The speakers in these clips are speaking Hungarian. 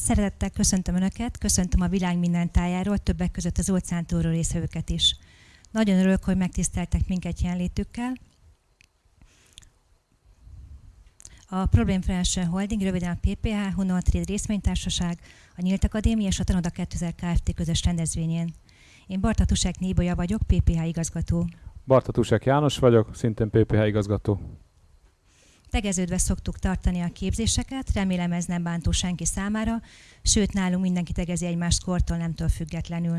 Szeretettel köszöntöm Önöket, köszöntöm a világ minden tájáról, többek között az óceántúró részvevőket is. Nagyon örülök, hogy megtiszteltek minket jelenlétükkel. A Problem Financial Holding, röviden a PPH, Hunol Trade részvénytársaság, a Nyílt Akadémia és a Tanoda 2000 Kft. közös rendezvényén. Én Bartatusek Nébolya vagyok, PPH igazgató. Bartatusek János vagyok, szintén PPH igazgató. Tegeződve szoktuk tartani a képzéseket, remélem ez nem bántó senki számára, sőt nálunk mindenki tegezi egymást kortól nemtől függetlenül.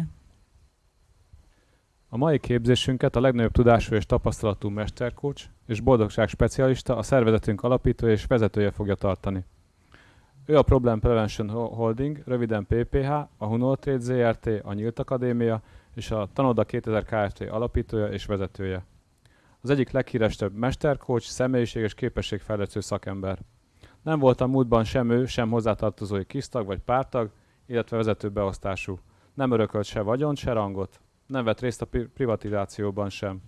A mai képzésünket a legnagyobb tudású és tapasztalatú mesterkócs és boldogság specialista, a szervezetünk alapítója és vezetője fogja tartani. Ő a Problem Prevention Holding, röviden PPH, a Hunol Trade ZRT, a Nyílt Akadémia és a Tanoda 2000 Kft. alapítója és vezetője az egyik leghíresebb mesterkócs, személyiség és képességfejlesztő szakember. Nem volt a múltban sem ő, sem hozzátartozói kisztag vagy pártag, illetve vezető beosztású. Nem örökölt se vagyont, se rangot. Nem vett részt a privatizációban sem.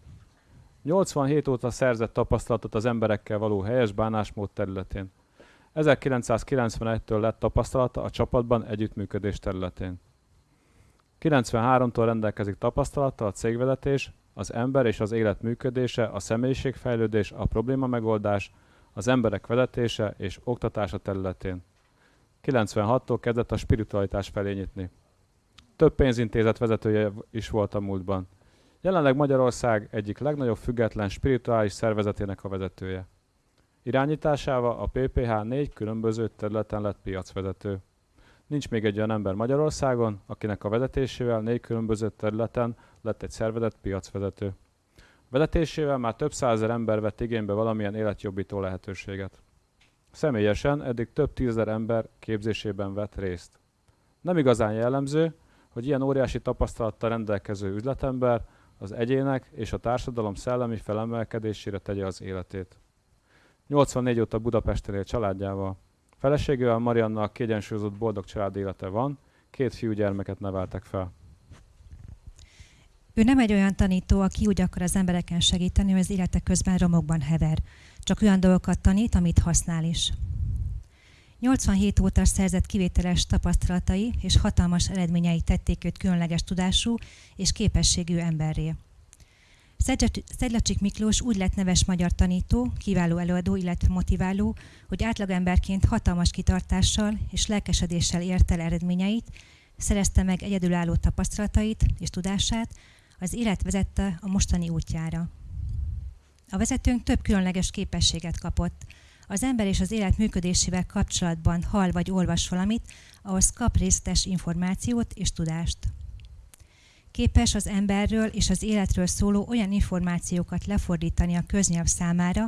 87 óta szerzett tapasztalatot az emberekkel való helyes bánásmód területén. 1991-től lett tapasztalata a csapatban együttműködés területén. 93-tól rendelkezik tapasztalattal a cégvezetés, az ember és az élet működése, a személyiségfejlődés, a probléma megoldás, az emberek vezetése és oktatása területén. 96-tól kezdett a spiritualitás felé nyitni. Több pénzintézet vezetője is volt a múltban. Jelenleg Magyarország egyik legnagyobb független spirituális szervezetének a vezetője. Irányításával a PPH négy különböző területen lett piacvezető. Nincs még egy olyan ember Magyarországon, akinek a vezetésével négy különböző területen lett egy szervezet piacvezető. Vezetésével már több százezer ember vett igénybe valamilyen életjobbító lehetőséget. Személyesen eddig több tízezer ember képzésében vett részt. Nem igazán jellemző, hogy ilyen óriási tapasztalattal rendelkező üzletember az egyének és a társadalom szellemi felemelkedésére tegye az életét. 84 óta Budapesten él családjával. Feleségével Mariannal kiegyensúlyozott boldog család élete van, két fiúgyermeket neveltek fel. Ő nem egy olyan tanító, aki úgy akar az embereken segíteni, hogy az élete közben romokban hever. Csak olyan dolgokat tanít, amit használ is. 87 óta szerzett kivételes tapasztalatai és hatalmas eredményei tették őt különleges tudású és képességű emberré. Szedlacsik Miklós úgy lett neves magyar tanító, kiváló előadó, illetve motiváló, hogy átlagemberként hatalmas kitartással és lelkesedéssel ért el eredményeit, szerezte meg egyedülálló tapasztalatait és tudását, az élet vezette a mostani útjára. A vezetőnk több különleges képességet kapott. Az ember és az élet működésével kapcsolatban hall vagy olvas valamit, ahhoz kap részletes információt és tudást. Képes az emberről és az életről szóló olyan információkat lefordítani a köznyelv számára,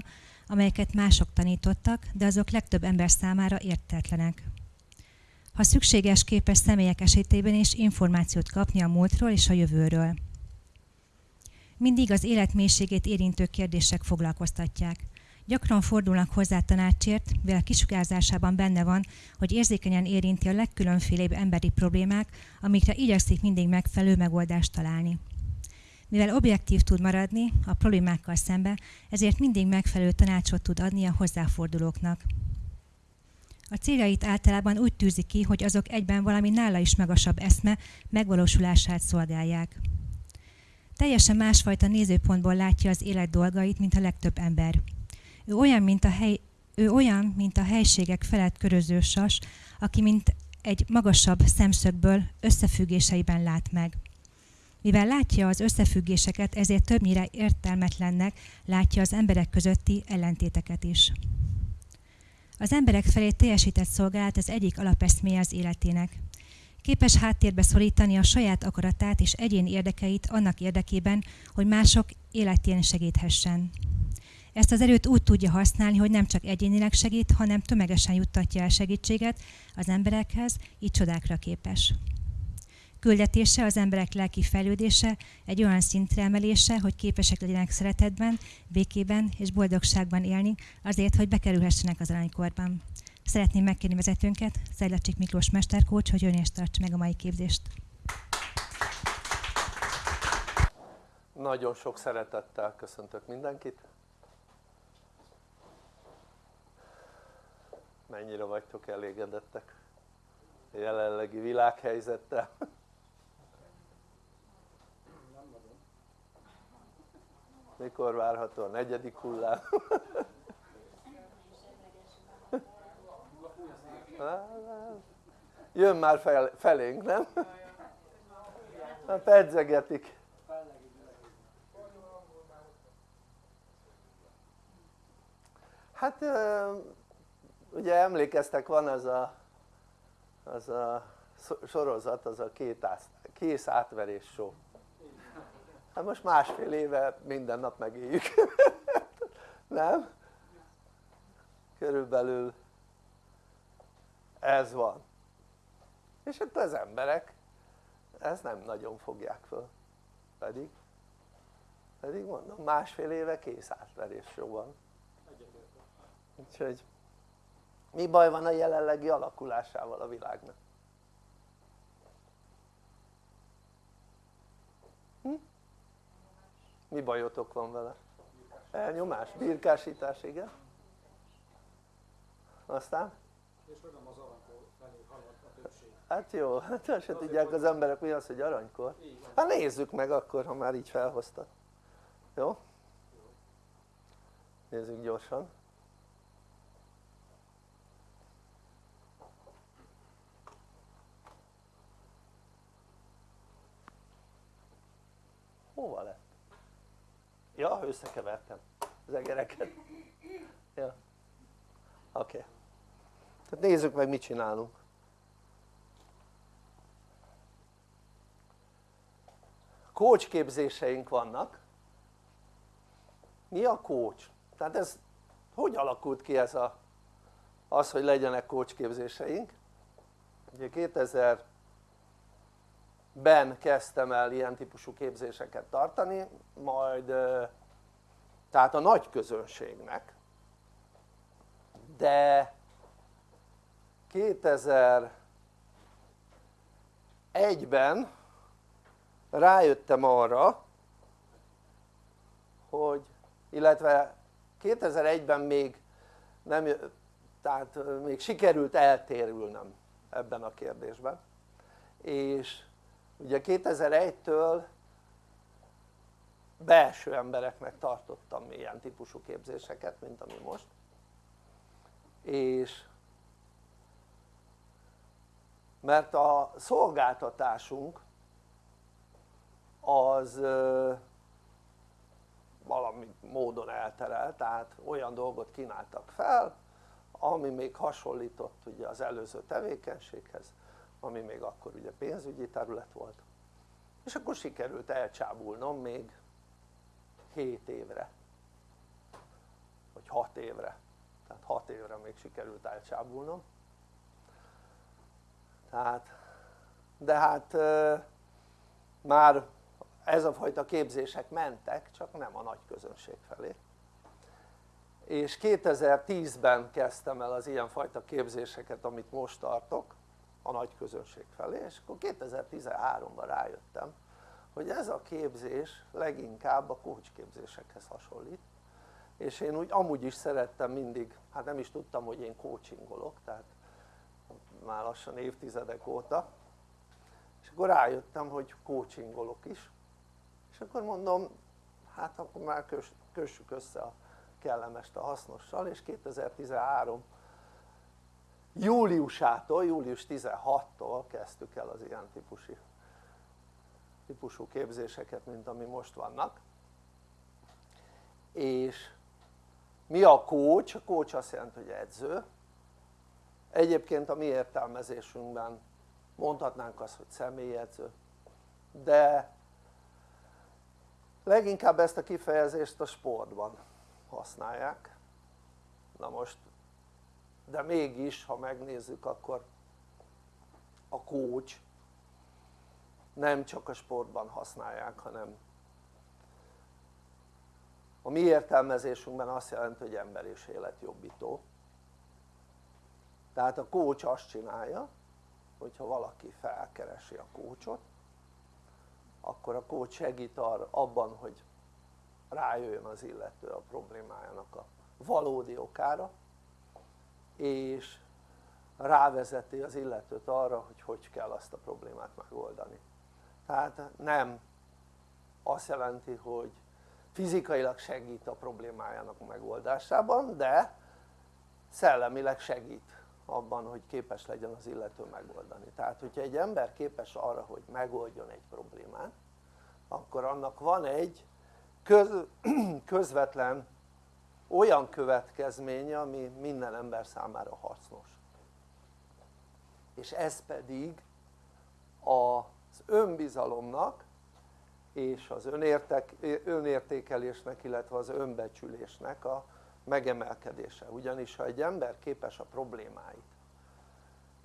amelyeket mások tanítottak, de azok legtöbb ember számára értetlenek. Ha szükséges, képes személyek esetében is információt kapni a múltról és a jövőről. Mindig az élet mélységét érintő kérdések foglalkoztatják. Gyakran fordulnak hozzá tanácsért, mivel kisugárzásában benne van, hogy érzékenyen érinti a legkülönfélébb emberi problémák, amikre igyekszik mindig megfelelő megoldást találni. Mivel objektív tud maradni a problémákkal szembe, ezért mindig megfelelő tanácsot tud adni a hozzáfordulóknak. A céljait általában úgy tűzi ki, hogy azok egyben valami nála is magasabb eszme megvalósulását szolgálják. Teljesen másfajta nézőpontból látja az élet dolgait, mint a legtöbb ember. Ő olyan, mint a, hely, ő olyan, mint a helységek felett köröző sas, aki mint egy magasabb szemszögből összefüggéseiben lát meg. Mivel látja az összefüggéseket, ezért többnyire értelmetlennek látja az emberek közötti ellentéteket is. Az emberek felé teljesített szolgálat az egyik alapeszméje az életének. Képes háttérbe szorítani a saját akaratát és egyén érdekeit annak érdekében, hogy mások életén segíthessen. Ezt az erőt úgy tudja használni, hogy nem csak egyénileg segít, hanem tömegesen juttatja el segítséget az emberekhez, így csodákra képes. Küldetése az emberek lelki fejlődése, egy olyan szintre emelése, hogy képesek legyenek szeretetben, békében és boldogságban élni, azért, hogy bekerülhessenek az aranykorban. Szeretném megkérni vezetőnket, Szejlacsik Miklós mesterkócs, hogy ön is tartsa meg a mai képzést. Nagyon sok szeretettel köszöntök mindenkit. Mennyire vagytok elégedettek? a jelenlegi világhelyzettel mikor várható a negyedik hullám? Jön már fel, felénk nem? hát pedzegetik hát ugye emlékeztek van az a, az a sorozat, az a két kész átverés show hát most másfél éve minden nap megéljük nem? körülbelül ez van és akkor az emberek ezt nem nagyon fogják föl pedig pedig mondom másfél éve kész átverés van úgyhogy mi baj van a jelenlegi alakulásával a világnak? Hm? mi bajotok van vele? elnyomás, birkásítás, igen aztán? és nem az aranykor felé halad a többség hát jó, hát se tudják az emberek mi az hogy aranykor hát nézzük meg akkor ha már így felhoztad jó? nézzük gyorsan hova lett? ja összekevertem az egereket ja. oké okay. tehát nézzük meg mit csinálunk coach képzéseink vannak. Mi a coach? tehát ez hogy alakult ki ez a az hogy legyenek coach képzéseink ugye 2000 ben kezdtem el ilyen típusú képzéseket tartani majd tehát a nagy közönségnek. De 2001-ben rájöttem arra hogy illetve 2001-ben még nem tehát még sikerült eltérülnem ebben a kérdésben. És ugye 2001-től belső embereknek tartottam ilyen típusú képzéseket mint ami most. És mert a szolgáltatásunk az valami módon elterelt, tehát olyan dolgot kínáltak fel ami még hasonlított ugye az előző tevékenységhez ami még akkor ugye pénzügyi terület volt. És akkor sikerült elcsábulnom még 7 évre vagy 6 évre. Tehát 6 évre még sikerült elcsábulnom. Tehát de hát már ez a fajta képzések mentek csak nem a nagy közönség felé. És 2010-ben kezdtem el az ilyenfajta képzéseket amit most tartok a nagy közönség felé és akkor 2013-ban rájöttem hogy ez a képzés leginkább a coach képzésekhez hasonlít. És én úgy amúgy is szerettem mindig, hát nem is tudtam hogy én coachingolok tehát már lassan évtizedek óta. És akkor rájöttem hogy coachingolok is akkor mondom hát akkor már kössük össze a kellemest a hasznossal és 2013 júliusától, július 16-tól kezdtük el az ilyen típusú, típusú képzéseket mint ami most vannak és mi a coach? a coach azt jelenti hogy edző egyébként a mi értelmezésünkben mondhatnánk azt hogy személyedző de leginkább ezt a kifejezést a sportban használják. Na most de mégis ha megnézzük akkor a coach nem csak a sportban használják hanem a mi értelmezésünkben azt jelenti hogy ember és életjobbító tehát a coach azt csinálja hogyha valaki felkeresi a coachot akkor a coach segít arra, abban hogy rájöjjön az illető a problémájának a valódi okára és rávezeti az illetőt arra hogy hogy kell azt a problémát megoldani. Tehát nem azt jelenti hogy fizikailag segít a problémájának megoldásában de szellemileg segít abban hogy képes legyen az illető megoldani. Tehát hogyha egy ember képes arra hogy megoldjon egy problémát akkor annak van egy köz, közvetlen olyan következménye ami minden ember számára hasznos. És ez pedig az önbizalomnak és az önértek, önértékelésnek illetve az önbecsülésnek a megemelkedése. Ugyanis ha egy ember képes a problémáit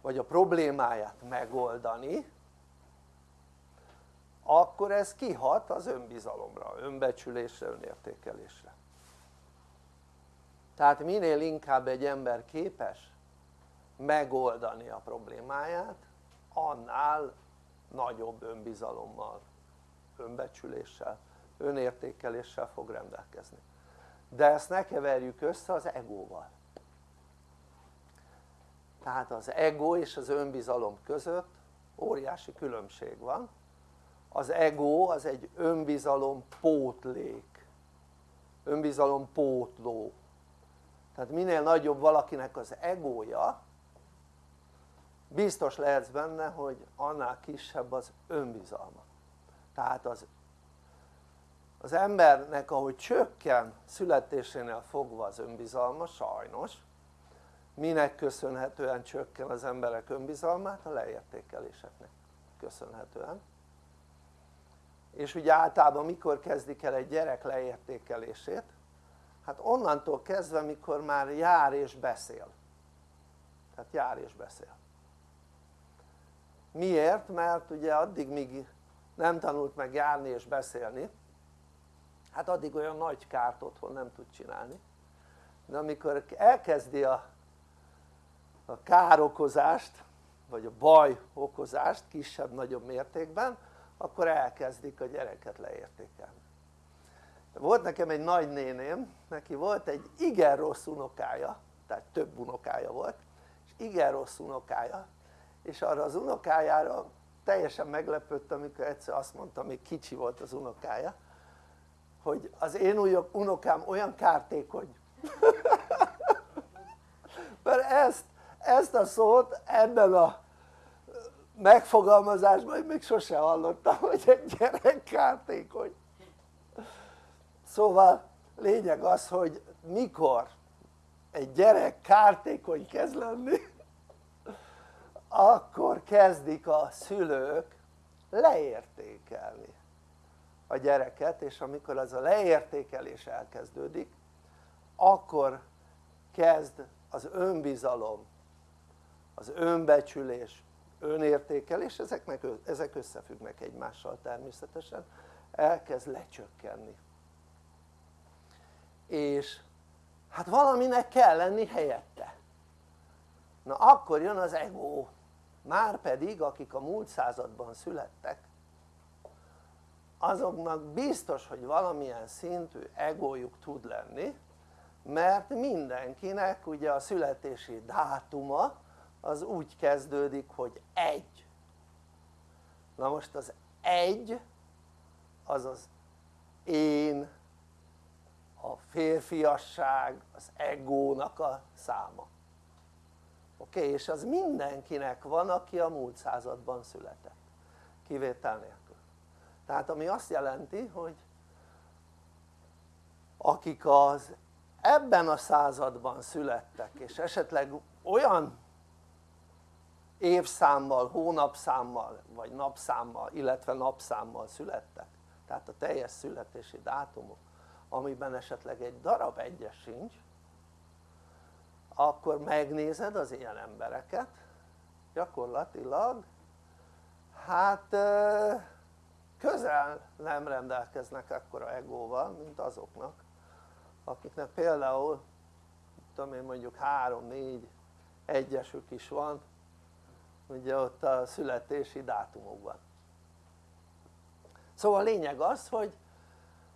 vagy a problémáját megoldani akkor ez kihat az önbizalomra, önbecsülésre, önértékelésre. Tehát minél inkább egy ember képes megoldani a problémáját annál nagyobb önbizalommal, önbecsüléssel, önértékeléssel fog rendelkezni de ezt ne keverjük össze az egóval. Tehát az ego és az önbizalom között óriási különbség van. Az ego az egy önbizalom pótlék. Önbizalom pótló. Tehát minél nagyobb valakinek az egója biztos lehetsz benne hogy annál kisebb az önbizalma. Tehát az az embernek ahogy csökken születésénél fogva az önbizalma sajnos minek köszönhetően csökken az emberek önbizalmát? a leértékeléseknek köszönhetően és ugye általában mikor kezdik el egy gyerek leértékelését? hát onnantól kezdve mikor már jár és beszél tehát jár és beszél miért? mert ugye addig míg nem tanult meg járni és beszélni hát addig olyan nagy kárt otthon nem tud csinálni. De amikor elkezdi a, a károkozást vagy a baj okozást kisebb-nagyobb mértékben akkor elkezdik a gyereket leértékelni. Volt nekem egy nagynéném, neki volt egy igen rossz unokája tehát több unokája volt és igen rossz unokája. És arra az unokájára teljesen meglepődtem amikor egyszer azt mondta, még kicsi volt az unokája hogy az én unokám olyan kártékony mert ezt, ezt a szót ebben a megfogalmazásban még sose hallottam hogy egy gyerek kártékony szóval lényeg az hogy mikor egy gyerek kártékony kezd lenni akkor kezdik a szülők leértékelni a gyereket és amikor ez a leértékelés elkezdődik akkor kezd az önbizalom, az önbecsülés, önértékelés, ezeknek, ezek összefüggnek egymással természetesen, elkezd lecsökkenni. És hát valaminek kell lenni helyette. Na akkor jön az ego már pedig akik a múlt században születtek azoknak biztos hogy valamilyen szintű egójuk tud lenni mert mindenkinek ugye a születési dátuma az úgy kezdődik hogy egy na most az egy az az én a férfiasság, az egónak a száma oké? Okay? és az mindenkinek van aki a múlt században született kivétel nélkül tehát ami azt jelenti hogy akik az ebben a században születtek és esetleg olyan évszámmal, hónapszámmal vagy napszámmal illetve napszámmal születtek tehát a teljes születési dátumok amiben esetleg egy darab egyes sincs akkor megnézed az ilyen embereket gyakorlatilag hát közel nem rendelkeznek ekkora egóval mint azoknak akiknek például tudom én mondjuk 3-4 egyesük is van ugye ott a születési dátumokban. Szóval a lényeg az hogy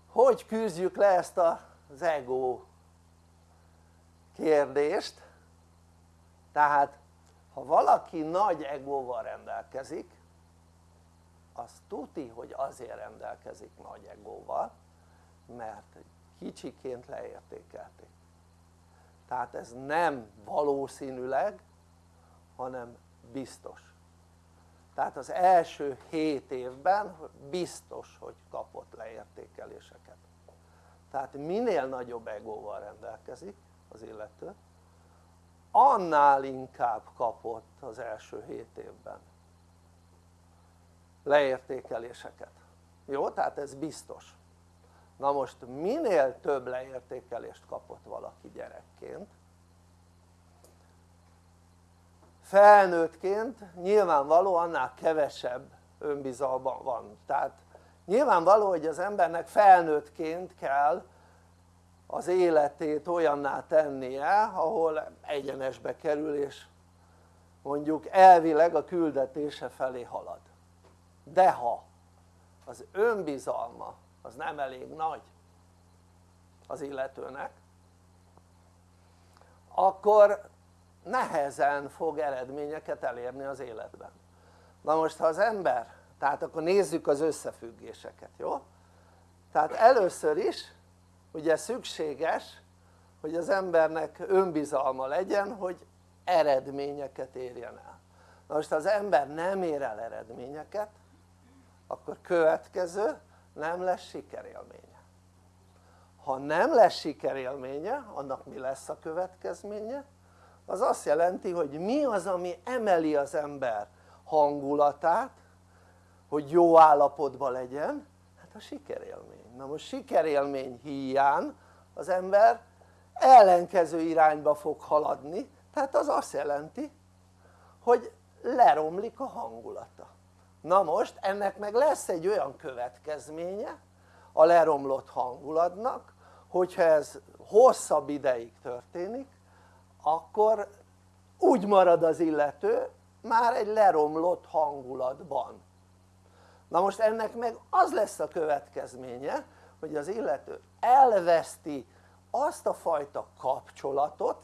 hogy küzdjük le ezt az ego kérdést. Tehát ha valaki nagy egóval rendelkezik az tuti hogy azért rendelkezik nagy egóval mert kicsiként leértékelték. Tehát ez nem valószínűleg hanem biztos. Tehát az első 7 évben biztos hogy kapott leértékeléseket. Tehát minél nagyobb egóval rendelkezik az illető annál inkább kapott az első 7 évben leértékeléseket. Jó? tehát ez biztos. Na most minél több leértékelést kapott valaki gyerekként? Felnőttként nyilvánvaló annál kevesebb önbizalma van. Tehát nyilvánvaló hogy az embernek felnőttként kell az életét olyanná tennie ahol egyenesbe kerül és mondjuk elvileg a küldetése felé halad de ha az önbizalma az nem elég nagy az illetőnek akkor nehezen fog eredményeket elérni az életben na most ha az ember tehát akkor nézzük az összefüggéseket jó? tehát először is ugye szükséges hogy az embernek önbizalma legyen hogy eredményeket érjen el na most ha az ember nem ér el eredményeket akkor következő nem lesz sikerélménye. Ha nem lesz sikerélménye annak mi lesz a következménye? az azt jelenti hogy mi az ami emeli az ember hangulatát hogy jó állapotban legyen? Hát a sikerélmény, na most sikerélmény hiány az ember ellenkező irányba fog haladni. Tehát az azt jelenti hogy leromlik a hangulata na most ennek meg lesz egy olyan következménye a leromlott hangulatnak hogyha ez hosszabb ideig történik akkor úgy marad az illető már egy leromlott hangulatban. Na most ennek meg az lesz a következménye hogy az illető elveszti azt a fajta kapcsolatot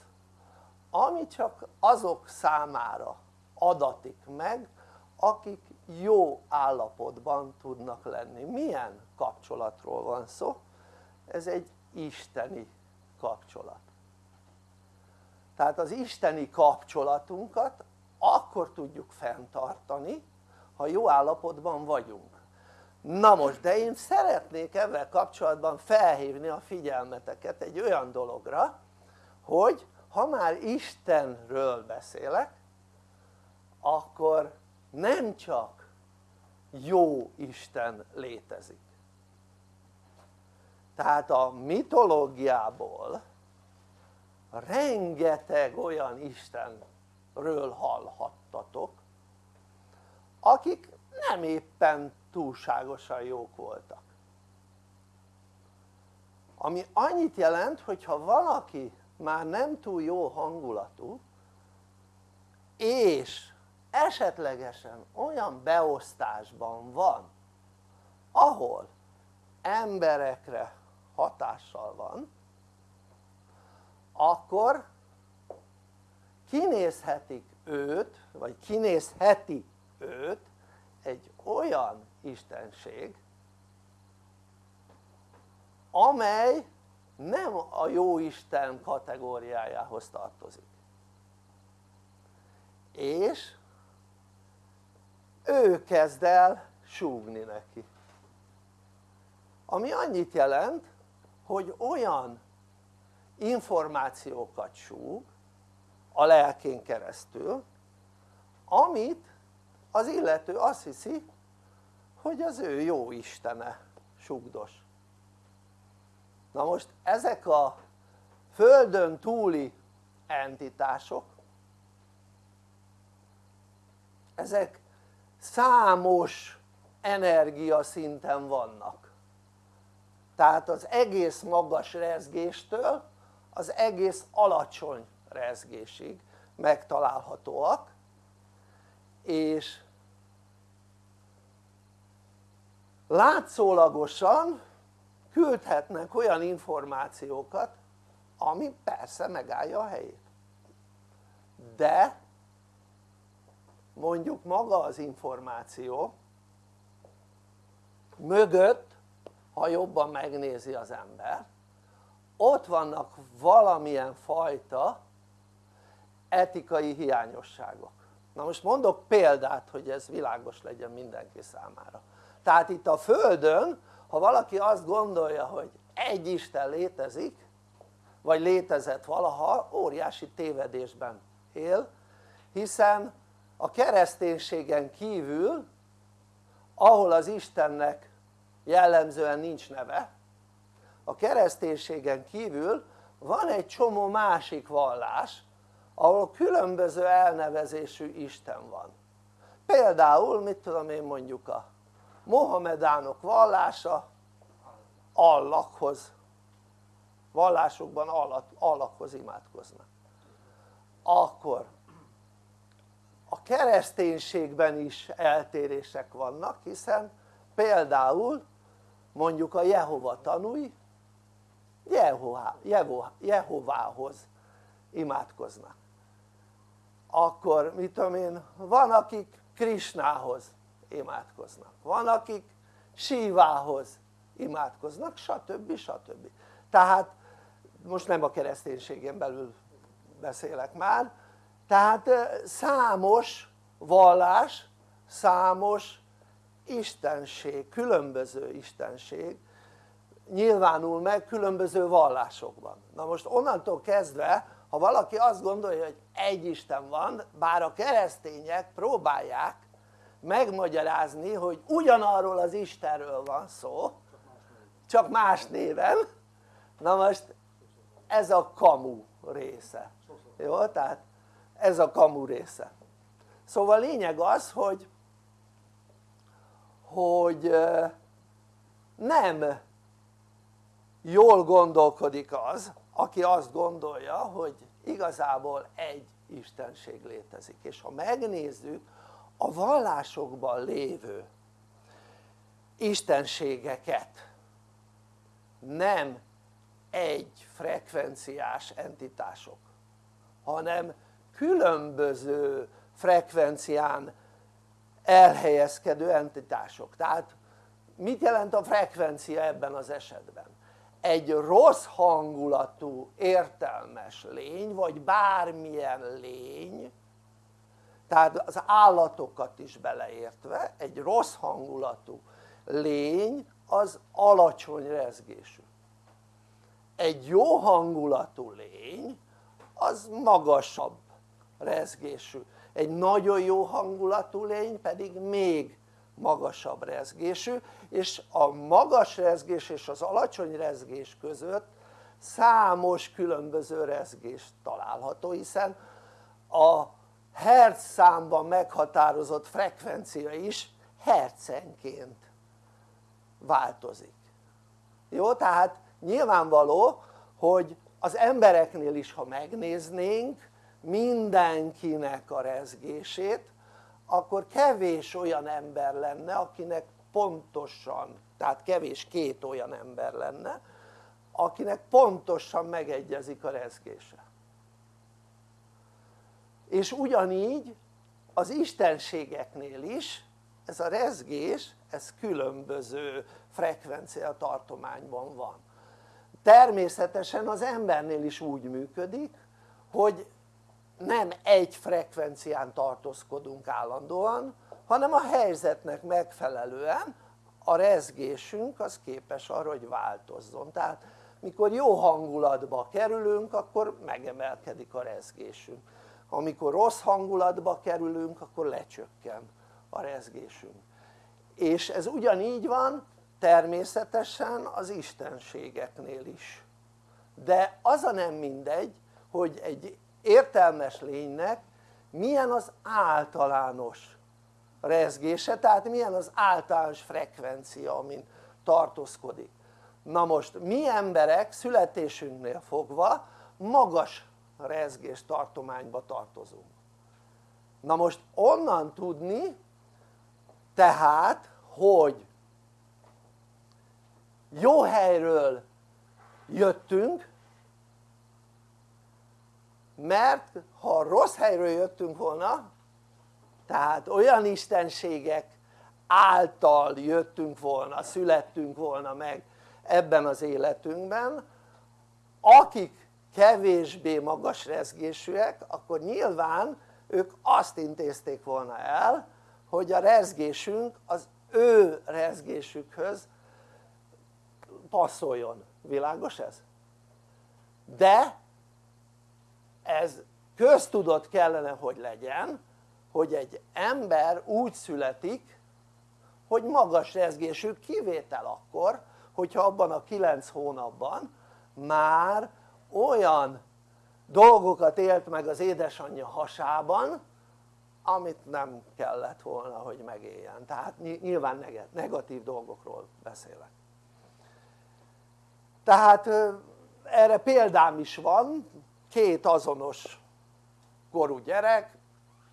ami csak azok számára adatik meg akik jó állapotban tudnak lenni. Milyen kapcsolatról van szó? ez egy isteni kapcsolat. Tehát az isteni kapcsolatunkat akkor tudjuk fenntartani ha jó állapotban vagyunk. Na most de én szeretnék ezzel kapcsolatban felhívni a figyelmeteket egy olyan dologra hogy ha már Istenről beszélek akkor nem csak jó Isten létezik. Tehát a mitológiából rengeteg olyan Istenről hallhattatok akik nem éppen túlságosan jók voltak. Ami annyit jelent hogyha valaki már nem túl jó hangulatú és esetlegesen olyan beosztásban van ahol emberekre hatással van akkor kinézhetik őt vagy kinézheti őt egy olyan istenség amely nem a jó Isten kategóriájához tartozik. És ő kezd el súgni neki. Ami annyit jelent hogy olyan információkat súg a lelkén keresztül amit az illető azt hiszi hogy az ő jó istene sugdos na most ezek a földön túli entitások ezek számos energia szinten vannak. Tehát az egész magas rezgéstől az egész alacsony rezgésig megtalálhatóak és látszólagosan küldhetnek olyan információkat ami persze megállja a helyét. De mondjuk maga az információ mögött ha jobban megnézi az ember ott vannak valamilyen fajta etikai hiányosságok. Na most mondok példát hogy ez világos legyen mindenki számára. Tehát itt a földön ha valaki azt gondolja hogy egy Isten létezik vagy létezett valaha óriási tévedésben él hiszen a kereszténységen kívül ahol az Istennek jellemzően nincs neve a kereszténységen kívül van egy csomó másik vallás ahol különböző elnevezésű Isten van. Például mit tudom én mondjuk a Mohamedánok vallása Allahhoz. Vallásokban Allahhoz imádkoznak. Akkor a kereszténységben is eltérések vannak hiszen például mondjuk a Jehova tanúi Jehovához imádkoznak akkor mit tudom én van akik Krisnához imádkoznak van akik Sívához imádkoznak stb. stb. tehát most nem a kereszténységen belül beszélek már tehát számos vallás számos istenség, különböző istenség nyilvánul meg különböző vallásokban na most onnantól kezdve ha valaki azt gondolja hogy egy Isten van bár a keresztények próbálják megmagyarázni hogy ugyanarról az Istenről van szó csak más néven na most ez a kamu része jó? tehát ez a kamu része. Szóval a lényeg az hogy hogy nem jól gondolkodik az aki azt gondolja hogy igazából egy istenség létezik. És ha megnézzük a vallásokban lévő istenségeket nem egy frekvenciás entitások hanem különböző frekvencián elhelyezkedő entitások tehát mit jelent a frekvencia ebben az esetben? egy rossz hangulatú értelmes lény vagy bármilyen lény tehát az állatokat is beleértve egy rossz hangulatú lény az alacsony rezgésű egy jó hangulatú lény az magasabb rezgésű egy nagyon jó hangulatú lény pedig még magasabb rezgésű és a magas rezgés és az alacsony rezgés között számos különböző rezgés található hiszen a hertz számban meghatározott frekvencia is hercenként változik jó? tehát nyilvánvaló hogy az embereknél is ha megnéznénk mindenkinek a rezgését akkor kevés olyan ember lenne akinek pontosan tehát kevés két olyan ember lenne akinek pontosan megegyezik a rezgése. És ugyanígy az istenségeknél is ez a rezgés ez különböző frekvencia tartományban van. Természetesen az embernél is úgy működik hogy nem egy frekvencián tartózkodunk állandóan hanem a helyzetnek megfelelően a rezgésünk az képes arra hogy változzon. Tehát mikor jó hangulatba kerülünk akkor megemelkedik a rezgésünk. Amikor rossz hangulatba kerülünk akkor lecsökken a rezgésünk. És ez ugyanígy van természetesen az istenségeknél is. De az a nem mindegy hogy egy értelmes lénynek milyen az általános rezgése, tehát milyen az általános frekvencia amin tartózkodik. Na most mi emberek születésünknél fogva magas rezgés tartományba tartozunk. Na most onnan tudni tehát hogy jó helyről jöttünk mert ha rossz helyről jöttünk volna tehát olyan istenségek által jöttünk volna, születtünk volna meg ebben az életünkben akik kevésbé magas rezgésűek akkor nyilván ők azt intézték volna el hogy a rezgésünk az ő rezgésükhöz passzoljon, világos ez? de ez köztudott kellene hogy legyen hogy egy ember úgy születik hogy magas rezgésű kivétel akkor hogyha abban a 9 hónapban már olyan dolgokat élt meg az édesanyja hasában amit nem kellett volna hogy megéljen. Tehát nyilván negatív dolgokról beszélek. Tehát erre példám is van két azonos korú gyerek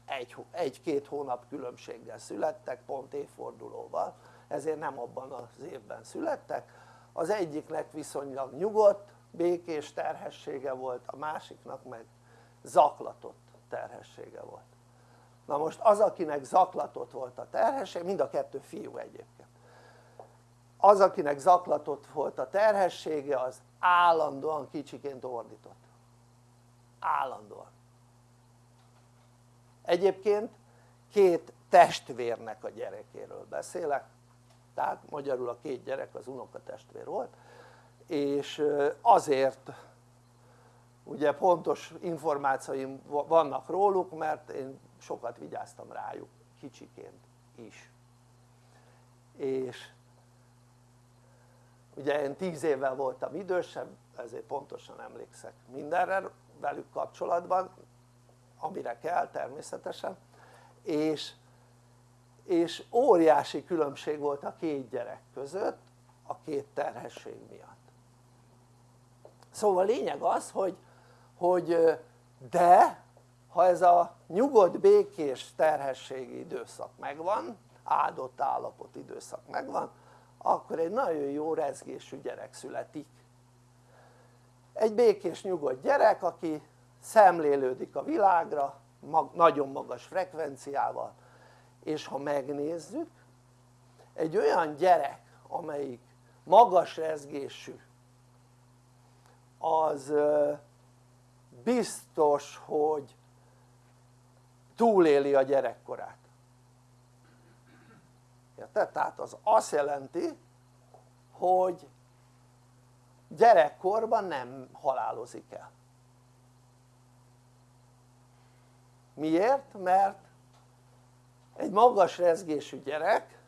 egy-két egy hónap különbséggel születtek pont évfordulóval. Ezért nem abban az évben születtek. Az egyiknek viszonylag nyugodt békés terhessége volt a másiknak meg zaklatott terhessége volt. Na most az akinek zaklatott volt a terhesség, mind a kettő fiú egyébként. Az akinek zaklatott volt a terhessége az állandóan kicsiként ordított állandóan. Egyébként két testvérnek a gyerekéről beszélek tehát magyarul a két gyerek az unokatestvér volt és azért ugye pontos információim vannak róluk mert én sokat vigyáztam rájuk kicsiként is. És ugye én tíz évvel voltam idősebb ezért pontosan emlékszek mindenre velük kapcsolatban amire kell természetesen. És, és óriási különbség volt a két gyerek között a két terhesség miatt. Szóval lényeg az hogy, hogy de ha ez a nyugodt békés terhességi időszak megvan áldott állapot időszak megvan akkor egy nagyon jó rezgésű gyerek születik egy békés nyugodt gyerek aki szemlélődik a világra mag, nagyon magas frekvenciával és ha megnézzük egy olyan gyerek amelyik magas rezgésű az biztos hogy túléli a gyerekkorát érted? tehát az azt jelenti hogy gyerekkorban nem halálozik el miért? mert egy magas rezgésű gyerek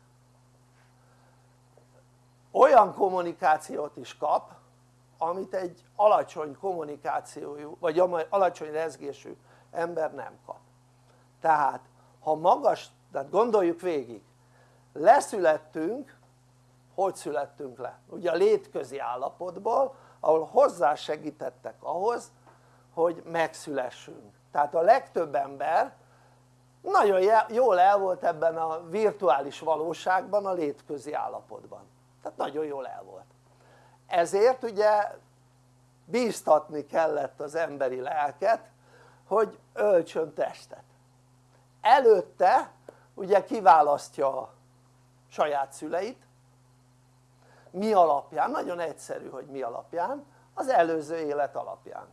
olyan kommunikációt is kap amit egy alacsony kommunikációjú vagy alacsony rezgésű ember nem kap tehát ha magas, tehát gondoljuk végig leszülettünk hogy születtünk le? ugye a létközi állapotból ahol hozzásegítettek ahhoz hogy megszülessünk. Tehát a legtöbb ember nagyon jól el volt ebben a virtuális valóságban a létközi állapotban. Tehát nagyon jól el volt. Ezért ugye bíztatni kellett az emberi lelket hogy öltsön testet. Előtte ugye kiválasztja a saját szüleit mi alapján? nagyon egyszerű hogy mi alapján az előző élet alapján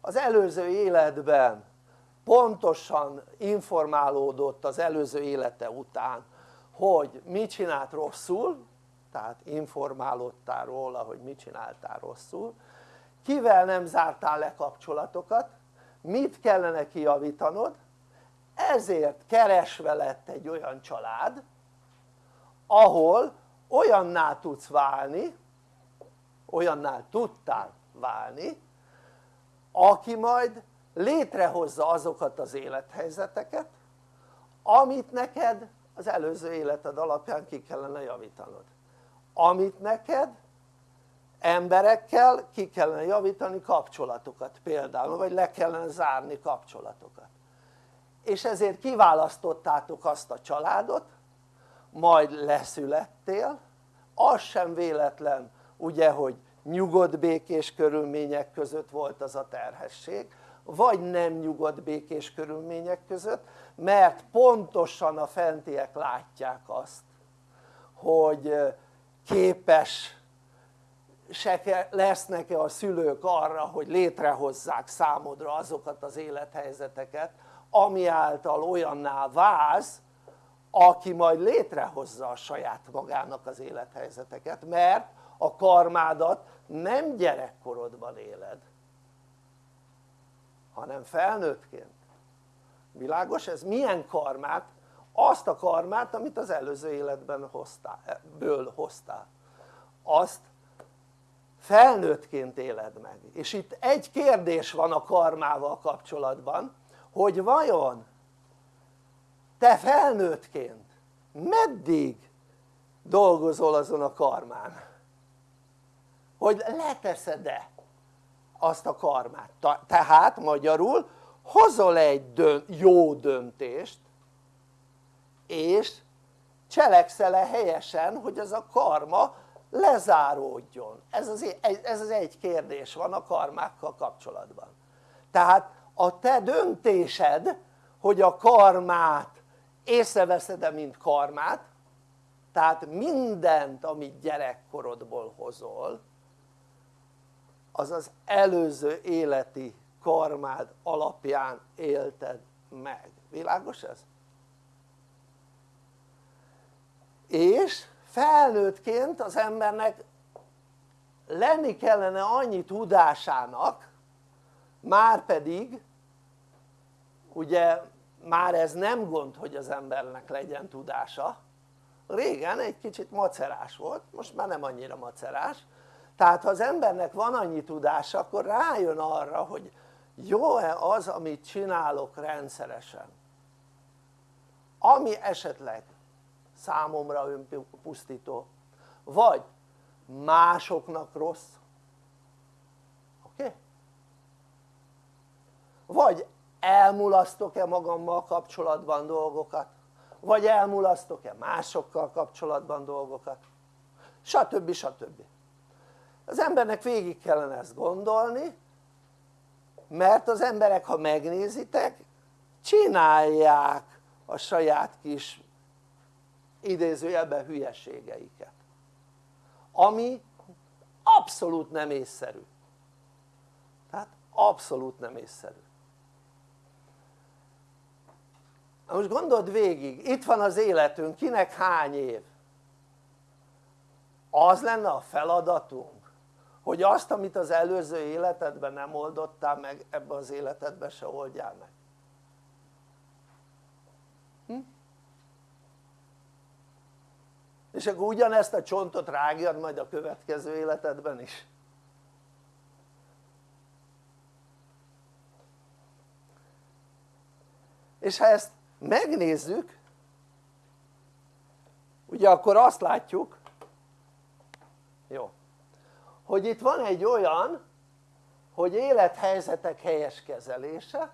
az előző életben pontosan informálódott az előző élete után hogy mit csinált rosszul tehát informálódtál róla hogy mit csináltál rosszul kivel nem zártál le kapcsolatokat mit kellene kijavítanod ezért keresve lett egy olyan család ahol olyanná tudsz válni olyannál tudtál válni aki majd létrehozza azokat az élethelyzeteket amit neked az előző életed alapján ki kellene javítanod. Amit neked emberekkel ki kellene javítani kapcsolatokat például vagy le kellene zárni kapcsolatokat. És ezért kiválasztottátok azt a családot majd leszülettél. Az sem véletlen ugye hogy nyugodt békés körülmények között volt az a terhesség vagy nem nyugodt békés körülmények között mert pontosan a fentiek látják azt hogy képes lesznek-e a szülők arra hogy létrehozzák számodra azokat az élethelyzeteket ami által olyanná válsz aki majd létrehozza a saját magának az élethelyzeteket mert a karmádat nem gyerekkorodban éled hanem felnőttként világos ez? milyen karmát? azt a karmát amit az előző életben hoztál, ből hoztál azt felnőttként éled meg és itt egy kérdés van a karmával kapcsolatban hogy vajon te felnőttként meddig dolgozol azon a karmán? Hogy leteszed-e azt a karmát? Tehát magyarul hozol egy dönt, jó döntést és cselekszel-e helyesen hogy ez a karma lezáródjon? Ez az, ez az egy kérdés van a karmákkal kapcsolatban. Tehát a te döntésed hogy a karmát észreveszed-e mint karmát tehát mindent amit gyerekkorodból hozol az az előző életi karmád alapján élted meg, világos ez? és felnőttként az embernek lenni kellene annyi tudásának már pedig ugye már ez nem gond hogy az embernek legyen tudása régen egy kicsit macerás volt, most már nem annyira macerás tehát ha az embernek van annyi tudása akkor rájön arra hogy jó-e az amit csinálok rendszeresen ami esetleg számomra önpusztító vagy másoknak rossz oké? Okay? vagy elmulasztok-e magammal kapcsolatban dolgokat? Vagy elmulasztok-e másokkal kapcsolatban dolgokat? Stb. stb. az embernek végig kellene ezt gondolni mert az emberek ha megnézitek csinálják a saját kis idézőjelben hülyeségeiket. Ami abszolút nem észszerű. Tehát abszolút nem észszerű Na most gondold végig, itt van az életünk, kinek hány év? Az lenne a feladatunk, hogy azt amit az előző életedben nem oldottál meg, ebbe az életedben se oldjál meg hm? és akkor ugyanezt a csontot rágjad majd a következő életedben is és ha ezt megnézzük. Ugye akkor azt látjuk jó hogy itt van egy olyan hogy élethelyzetek helyes kezelése.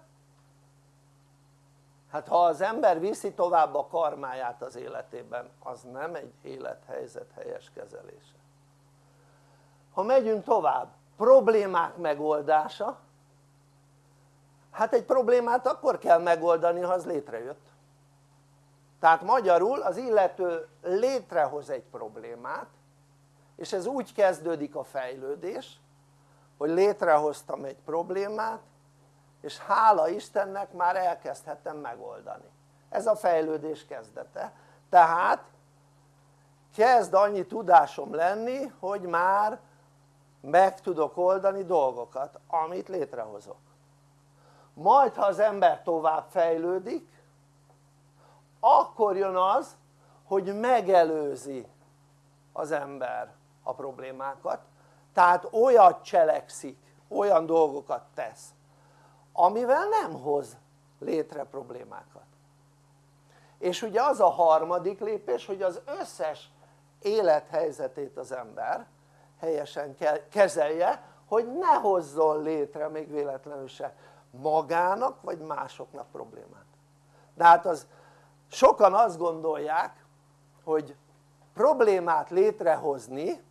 Hát ha az ember viszi tovább a karmáját az életében az nem egy élethelyzet helyes kezelése. Ha megyünk tovább problémák megoldása hát egy problémát akkor kell megoldani ha az létrejött. Tehát magyarul az illető létrehoz egy problémát és ez úgy kezdődik a fejlődés hogy létrehoztam egy problémát és hála Istennek már elkezdhetem megoldani. Ez a fejlődés kezdete. Tehát kezd annyi tudásom lenni hogy már meg tudok oldani dolgokat amit létrehozok majd ha az ember tovább fejlődik akkor jön az hogy megelőzi az ember a problémákat. Tehát olyat cselekszik, olyan dolgokat tesz amivel nem hoz létre problémákat. És ugye az a harmadik lépés hogy az összes élethelyzetét az ember helyesen kezelje hogy ne hozzon létre még véletlenül se magának vagy másoknak problémát. De hát az sokan azt gondolják hogy problémát létrehozni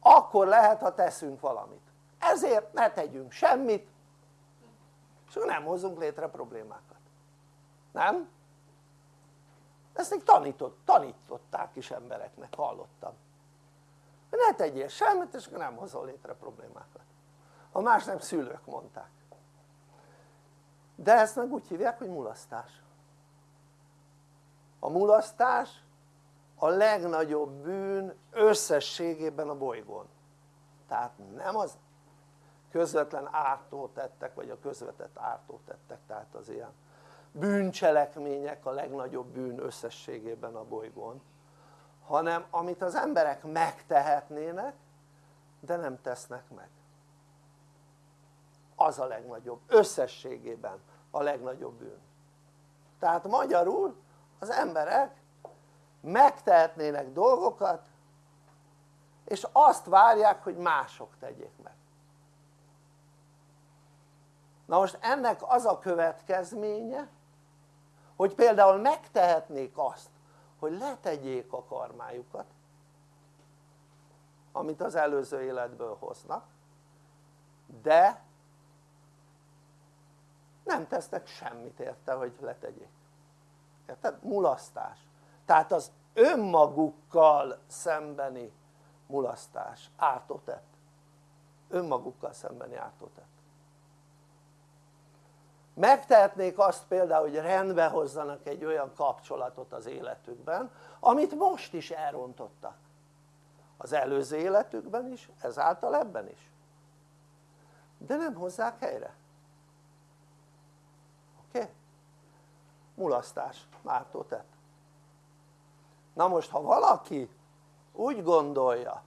akkor lehet ha teszünk valamit. Ezért ne tegyünk semmit és nem hozunk létre problémákat. Nem? ezt még tanított, tanították is embereknek, hallottam. Ne tegyél semmit és nem hozol létre problémákat ha más nem szülők mondták. De ezt meg úgy hívják hogy mulasztás. A mulasztás a legnagyobb bűn összességében a bolygón. Tehát nem az közvetlen ártótettek vagy a közvetett ártótettek tehát az ilyen bűncselekmények a legnagyobb bűn összességében a bolygón hanem amit az emberek megtehetnének de nem tesznek meg az a legnagyobb, összességében a legnagyobb bűn. Tehát magyarul az emberek megtehetnének dolgokat és azt várják hogy mások tegyék meg. Na most ennek az a következménye hogy például megtehetnék azt hogy letegyék a karmájukat amit az előző életből hoznak de nem tesznek semmit érte hogy letegyék. Érted? mulasztás. Tehát az önmagukkal szembeni mulasztás, ártótett. Önmagukkal szembeni ártótett. Megtehetnék azt például hogy rendbe hozzanak egy olyan kapcsolatot az életükben amit most is elrontottak. Az előző életükben is, ezáltal ebben is. De nem hozzák helyre oké? Okay? Mulasztás, mártó tett na most ha valaki úgy gondolja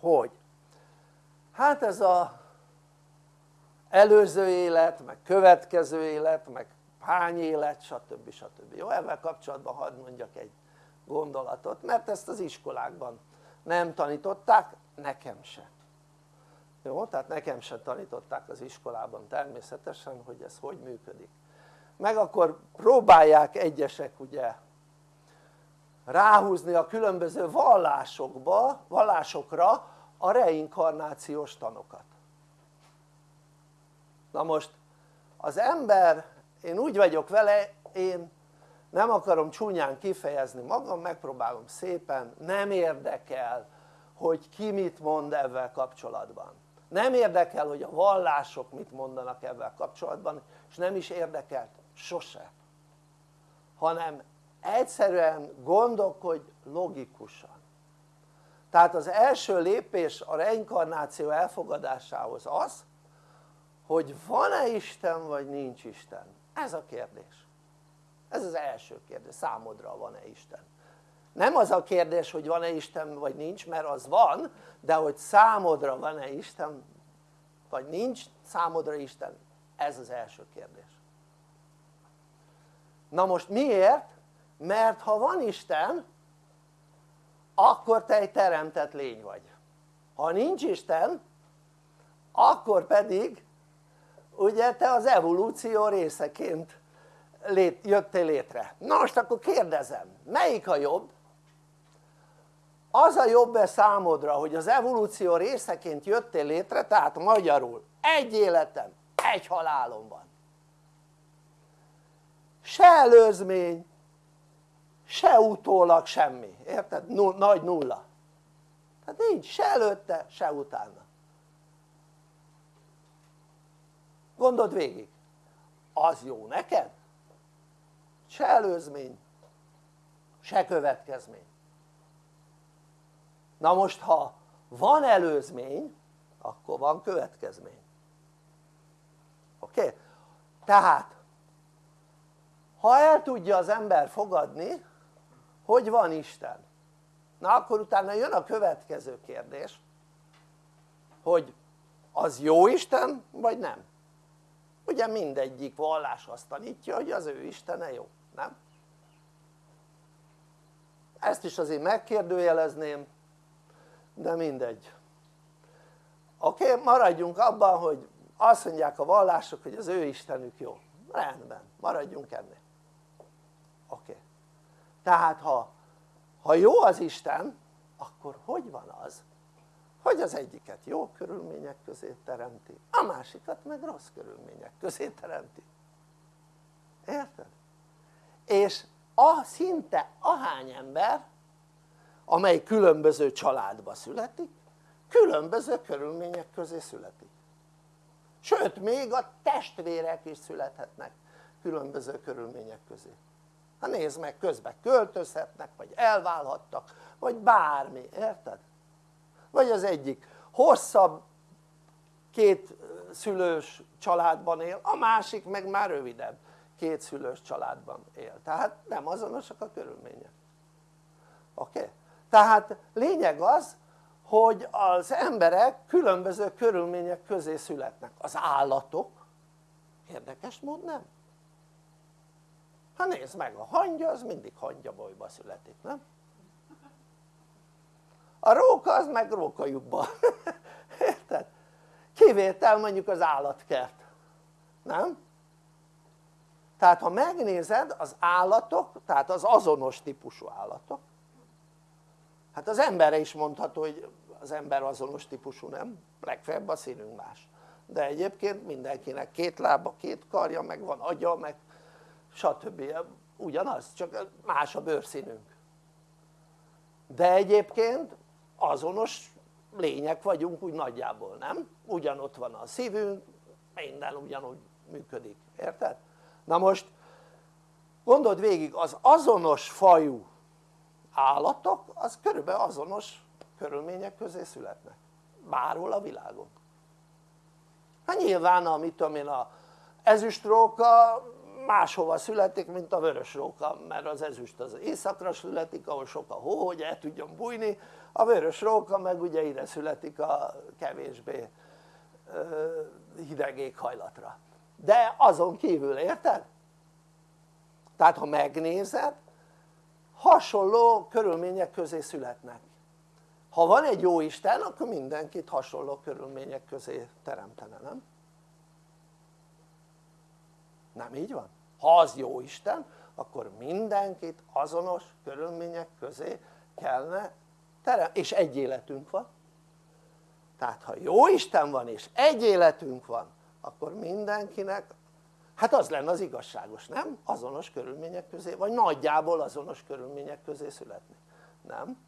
hogy hát ez a előző élet, meg következő élet, meg hány élet, stb. stb. Jó, ezzel kapcsolatban hadd mondjak egy gondolatot, mert ezt az iskolákban nem tanították, nekem se. Jó, tehát nekem se tanították az iskolában természetesen, hogy ez hogy működik. Meg akkor próbálják egyesek ugye ráhúzni a különböző vallásokba, vallásokra a reinkarnációs tanokat. Na most az ember, én úgy vagyok vele, én nem akarom csúnyán kifejezni magam, megpróbálom szépen, nem érdekel hogy ki mit mond ebben kapcsolatban. Nem érdekel hogy a vallások mit mondanak ebben kapcsolatban és nem is érdekelt sose. Hanem egyszerűen gondolkodj logikusan. Tehát az első lépés a reinkarnáció elfogadásához az hogy van-e Isten vagy nincs Isten? Ez a kérdés. Ez az első kérdés, számodra van-e Isten? Nem az a kérdés hogy van-e Isten vagy nincs mert az van de hogy számodra van-e Isten vagy nincs számodra Isten ez az első kérdés na most miért? mert ha van Isten akkor te egy teremtett lény vagy ha nincs Isten akkor pedig ugye te az evolúció részeként lét, jöttél létre na most akkor kérdezem melyik a jobb? az a jobb-e számodra hogy az evolúció részeként jöttél létre tehát magyarul egy életem, egy halálom van se előzmény se utólag semmi, érted? Nagy nulla tehát nincs se előtte se utána gondold végig az jó neked? se előzmény se következmény na most ha van előzmény akkor van következmény oké? Okay? tehát ha el tudja az ember fogadni hogy van Isten. Na akkor utána jön a következő kérdés hogy az jó Isten vagy nem? Ugye mindegyik vallás azt tanítja hogy az ő Istene jó, nem? ezt is azért megkérdőjelezném de mindegy. Oké maradjunk abban hogy azt mondják a vallások hogy az ő Istenük jó. Rendben maradjunk ennél oké. Tehát ha, ha jó az Isten akkor hogy van az hogy az egyiket jó körülmények közé teremti a másikat meg rossz körülmények közé teremti? Érted? és a, szinte ahány ember amely különböző családba születik különböző körülmények közé születik. Sőt még a testvérek is születhetnek különböző körülmények közé hát nézd meg közben költözhetnek vagy elválhattak vagy bármi, érted? vagy az egyik hosszabb két szülős családban él, a másik meg már rövidebb két szülős családban él tehát nem azonosak a körülmények oké? Okay? tehát lényeg az hogy az emberek különböző körülmények közé születnek az állatok érdekes mód nem? Hát nézd meg a hangya az mindig hangyabolyba születik nem? a róka az meg rókajukba érted? kivétel mondjuk az állatkert nem? tehát ha megnézed az állatok tehát az azonos típusú állatok hát az emberre is mondható hogy az ember azonos típusú nem? legfeljebb a színünk más de egyébként mindenkinek két lába, két karja, meg van agya, meg stb. ugyanaz, csak más a bőrszínünk de egyébként azonos lények vagyunk úgy nagyjából, nem? ugyanott van a szívünk, minden ugyanúgy működik, érted? na most gondold végig az azonos fajú állatok az körülbelül azonos körülmények közé születnek bárhol a világon hát nyilván a mit tudom én a ezüstróka máshova születik mint a vörös róka mert az ezüst az északra születik ahol sok a hó hogy el tudjon bújni a vörös róka meg ugye ide születik a kevésbé hideg éghajlatra de azon kívül érted? tehát ha megnézed hasonló körülmények közé születnek ha van egy jó Isten akkor mindenkit hasonló körülmények közé teremtene, nem? Nem így van? ha az jó Isten akkor mindenkit azonos körülmények közé kellene teremteni és egy életünk van tehát ha jó Isten van és egy életünk van akkor mindenkinek hát az lenne az igazságos, nem? azonos körülmények közé, vagy nagyjából azonos körülmények közé születni, nem?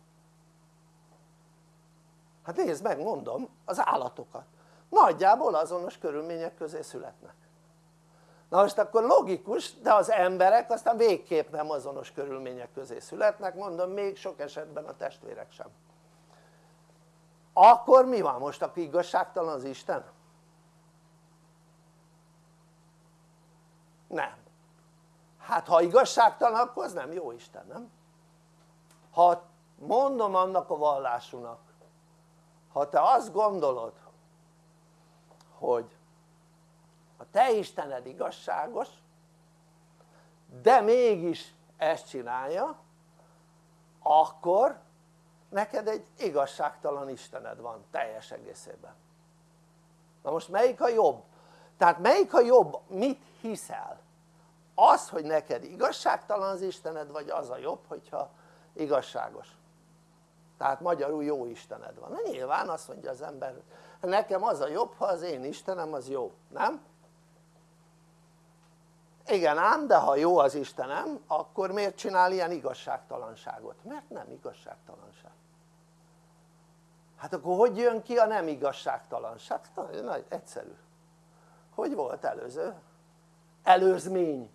hát nézd meg mondom az állatokat nagyjából azonos körülmények közé születnek na most akkor logikus de az emberek aztán végképp nem azonos körülmények közé születnek mondom még sok esetben a testvérek sem akkor mi van most akkor igazságtalan az Isten? nem hát ha igazságtalan akkor az nem jó Isten nem? ha mondom annak a vallásúnak ha te azt gondolod hogy a te Istened igazságos de mégis ezt csinálja akkor neked egy igazságtalan Istened van teljes egészében na most melyik a jobb? tehát melyik a jobb? mit hiszel? az hogy neked igazságtalan az Istened vagy az a jobb hogyha igazságos tehát magyarul jó Istened van, na nyilván azt mondja az ember nekem az a jobb ha az én Istenem az jó, nem? Igen ám de ha jó az Istenem akkor miért csinál ilyen igazságtalanságot? mert nem igazságtalanság hát akkor hogy jön ki a nem igazságtalanság? nagyon nagy, egyszerű hogy volt előző? előzmény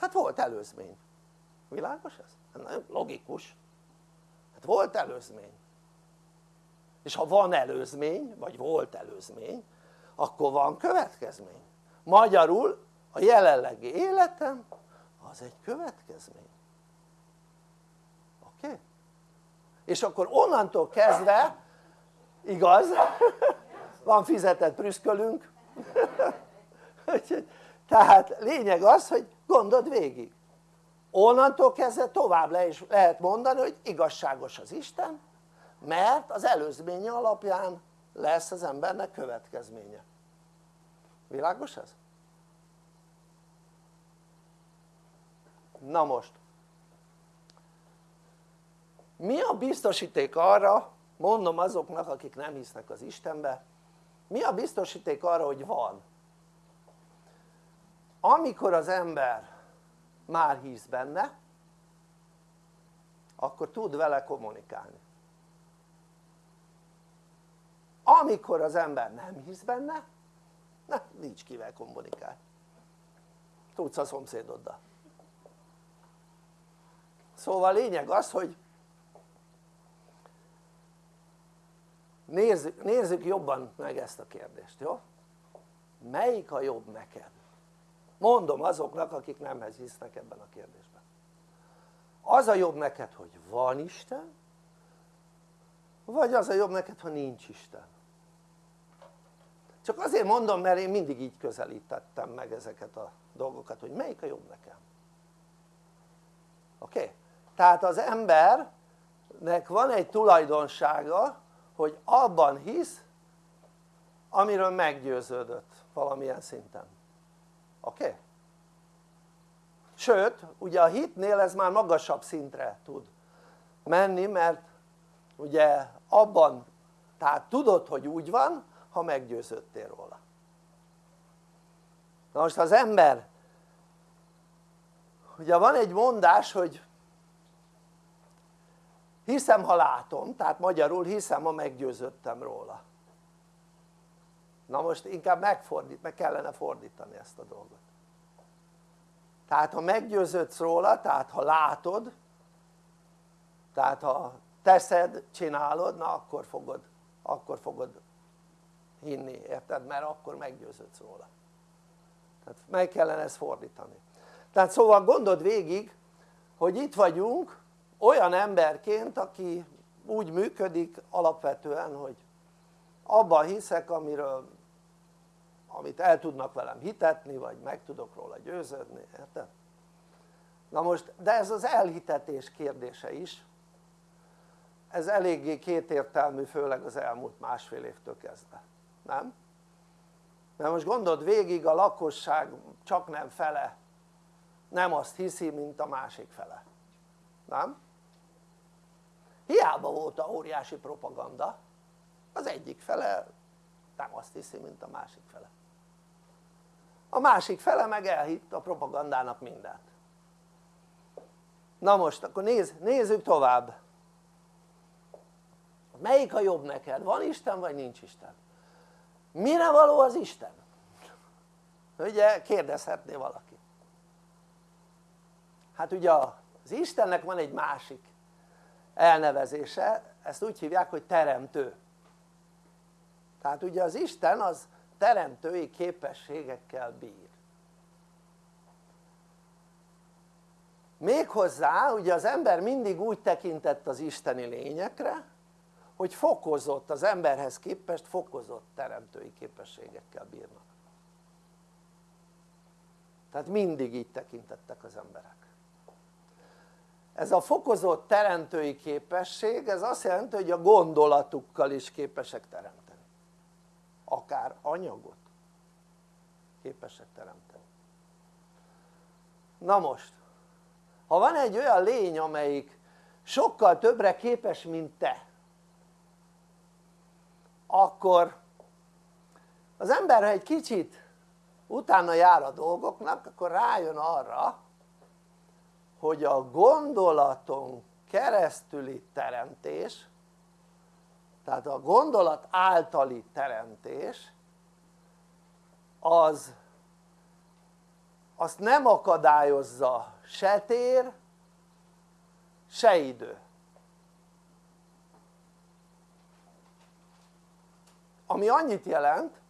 hát volt előzmény világos ez? Hát logikus hát volt előzmény és ha van előzmény vagy volt előzmény akkor van következmény magyarul a jelenlegi életem az egy következmény oké? Okay? és akkor onnantól kezdve igaz van fizetett prüszkölünk tehát lényeg az hogy gondold végig onnantól kezdve tovább le is lehet mondani hogy igazságos az Isten mert az előzménye alapján lesz az embernek következménye világos ez? Na most. Mi a biztosíték arra mondom azoknak akik nem hisznek az Istenbe mi a biztosíték arra hogy van? amikor az ember már hisz benne akkor tud vele kommunikálni. Amikor az ember nem hisz benne na, nincs kivel kommunikálni. Tudsz a szomszédoddal szóval lényeg az hogy nézzük, nézzük jobban meg ezt a kérdést, jó? melyik a jobb neked? mondom azoknak akik nem hisznek ebben a kérdésben az a jobb neked hogy van Isten vagy az a jobb neked ha nincs Isten csak azért mondom mert én mindig így közelítettem meg ezeket a dolgokat hogy melyik a jobb nekem oké? Okay? Tehát az embernek van egy tulajdonsága hogy abban hisz amiről meggyőződött valamilyen szinten oké? Okay? sőt ugye a hitnél ez már magasabb szintre tud menni mert ugye abban tehát tudod hogy úgy van ha meggyőződtél róla na most az ember ugye van egy mondás hogy hiszem ha látom, tehát magyarul hiszem ha meggyőződtem róla. Na most inkább megfordít, meg kellene fordítani ezt a dolgot. Tehát ha meggyőződsz róla, tehát ha látod tehát ha teszed, csinálod, na akkor fogod, akkor fogod hinni, érted? mert akkor meggyőződsz róla. Tehát meg kellene ezt fordítani. Tehát szóval gondold végig hogy itt vagyunk olyan emberként aki úgy működik alapvetően hogy abban hiszek amiről amit el tudnak velem hitetni vagy meg tudok róla győződni, érted? na most de ez az elhitetés kérdése is ez eléggé kétértelmű főleg az elmúlt másfél évtől kezdve, nem? mert most gondold végig a lakosság csak nem fele nem azt hiszi mint a másik fele, nem? Hiába volt a óriási propaganda az egyik fele nem azt hiszi mint a másik fele a másik fele meg elhitt a propagandának mindent na most akkor nézz, nézzük tovább melyik a jobb neked? van Isten vagy nincs Isten? mire való az Isten? ugye kérdezhetné valaki hát ugye az Istennek van egy másik elnevezése, ezt úgy hívják hogy teremtő. Tehát ugye az Isten az teremtői képességekkel bír. Méghozzá ugye az ember mindig úgy tekintett az isteni lényekre hogy fokozott az emberhez képest fokozott teremtői képességekkel bírnak. Tehát mindig így tekintettek az emberek ez a fokozott teremtői képesség ez azt jelenti hogy a gondolatukkal is képesek teremteni. Akár anyagot képesek teremteni. Na most ha van egy olyan lény amelyik sokkal többre képes mint te akkor az ember ha egy kicsit utána jár a dolgoknak akkor rájön arra hogy a gondolaton keresztüli teremtés tehát a gondolat általi teremtés az azt nem akadályozza se tér se idő. Ami annyit jelent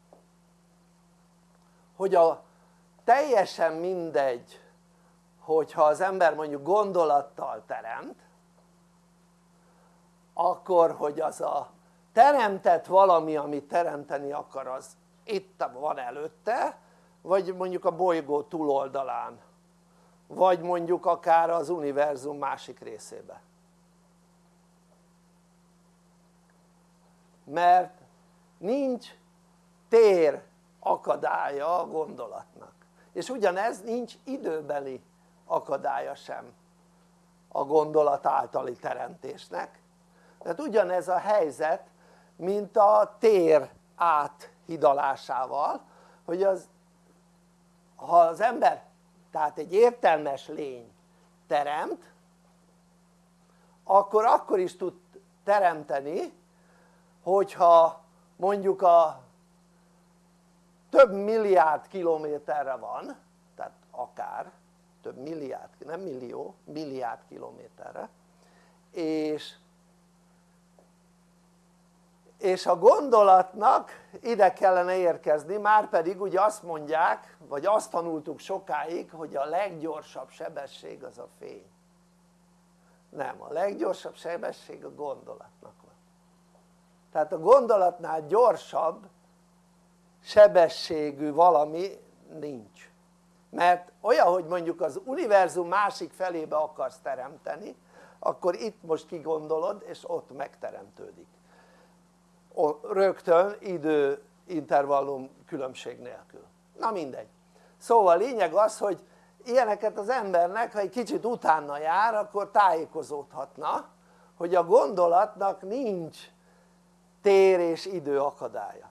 hogy a teljesen mindegy hogyha az ember mondjuk gondolattal teremt akkor hogy az a teremtett valami amit teremteni akar az itt van előtte vagy mondjuk a bolygó túloldalán vagy mondjuk akár az univerzum másik részébe. Mert nincs tér akadálya a gondolatnak. És ugyanez nincs időbeli akadálya sem a gondolat általi teremtésnek. Tehát ugyanez a helyzet mint a tér áthidalásával hogy az ha az ember tehát egy értelmes lény teremt akkor akkor is tud teremteni hogyha mondjuk a több milliárd kilométerre van tehát akár több milliárd, nem millió, milliárd kilométerre és és a gondolatnak ide kellene érkezni, már pedig ugye azt mondják, vagy azt tanultuk sokáig, hogy a leggyorsabb sebesség az a fény. Nem, a leggyorsabb sebesség a gondolatnak van. Tehát a gondolatnál gyorsabb sebességű valami nincs mert olyan hogy mondjuk az univerzum másik felébe akarsz teremteni akkor itt most kigondolod és ott megteremtődik. Rögtön idő intervallum különbség nélkül. Na mindegy. Szóval lényeg az hogy ilyeneket az embernek ha egy kicsit utána jár akkor tájékozódhatna hogy a gondolatnak nincs tér és idő akadálya.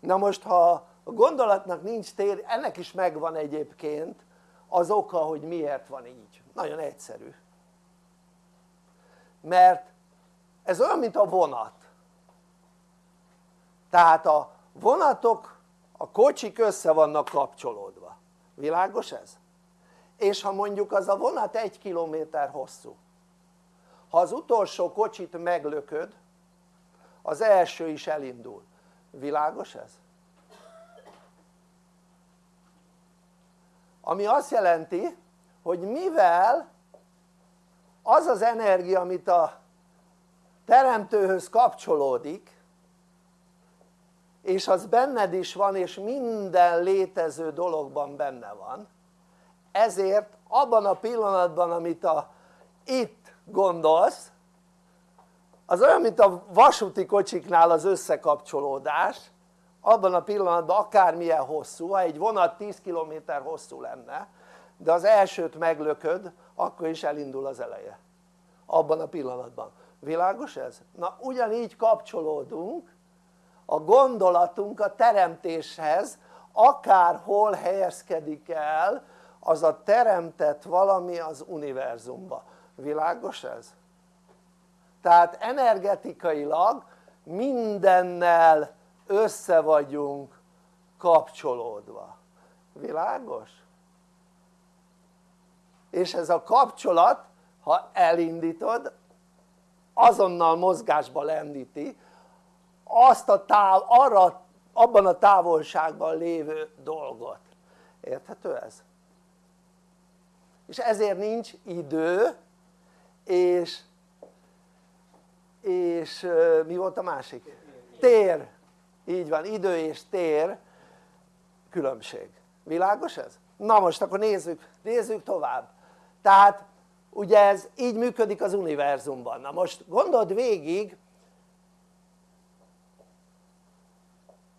Na most ha a gondolatnak nincs tér, ennek is megvan egyébként az oka hogy miért van így, nagyon egyszerű. Mert ez olyan mint a vonat. Tehát a vonatok a kocsik össze vannak kapcsolódva, világos ez? és ha mondjuk az a vonat egy kilométer hosszú ha az utolsó kocsit meglököd az első is elindul, világos ez? Ami azt jelenti hogy mivel az az energia amit a teremtőhöz kapcsolódik és az benned is van és minden létező dologban benne van ezért abban a pillanatban amit a, itt gondolsz az olyan mint a vasúti kocsiknál az összekapcsolódás abban a pillanatban akármilyen hosszú, ha egy vonat 10 km hosszú lenne de az elsőt meglököd akkor is elindul az eleje abban a pillanatban, világos ez? na ugyanígy kapcsolódunk a gondolatunk a teremtéshez akárhol helyezkedik el az a teremtett valami az univerzumba, világos ez? tehát energetikailag mindennel össze vagyunk kapcsolódva, világos? és ez a kapcsolat ha elindítod azonnal mozgásba lendíti azt a táv, arra, abban a távolságban lévő dolgot, érthető ez? és ezért nincs idő és és mi volt a másik? tér, így van, idő és tér különbség, világos ez? na most akkor nézzük, nézzük tovább tehát ugye ez így működik az univerzumban, na most gondold végig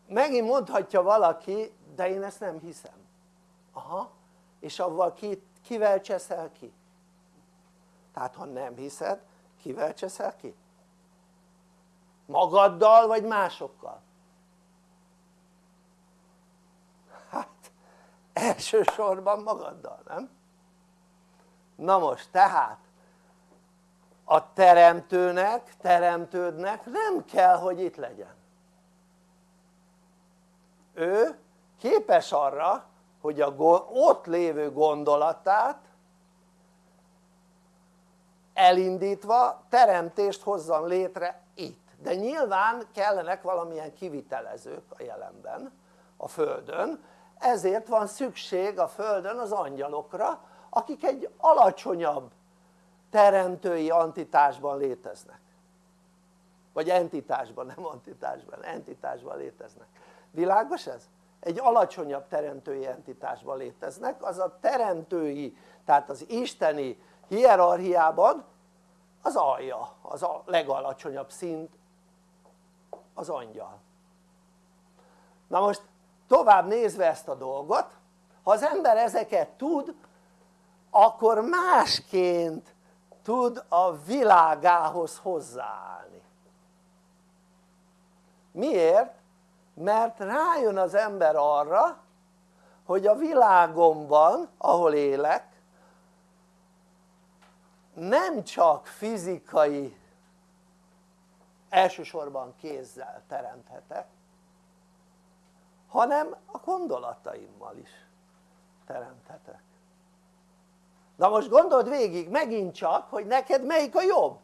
megint mondhatja valaki de én ezt nem hiszem aha és avval ki, kivel cseszel ki? tehát ha nem hiszed kivel cseszel ki? magaddal vagy másokkal? Elsősorban magaddal nem? na most tehát a teremtőnek, teremtődnek nem kell hogy itt legyen ő képes arra hogy a ott lévő gondolatát elindítva teremtést hozzon létre itt de nyilván kellenek valamilyen kivitelezők a jelenben a Földön ezért van szükség a Földön az angyalokra akik egy alacsonyabb teremtői antitásban léteznek. Vagy entitásban, nem antitásban, entitásban léteznek. Világos ez? egy alacsonyabb teremtői entitásban léteznek. Az a teremtői tehát az isteni hierarchiában az alja, az a legalacsonyabb szint az angyal. Na most tovább nézve ezt a dolgot ha az ember ezeket tud akkor másként tud a világához hozzáállni miért? mert rájön az ember arra hogy a világomban ahol élek nem csak fizikai elsősorban kézzel teremthetek hanem a gondolataimmal is teremthetek. Na most gondold végig megint csak hogy neked melyik a jobb?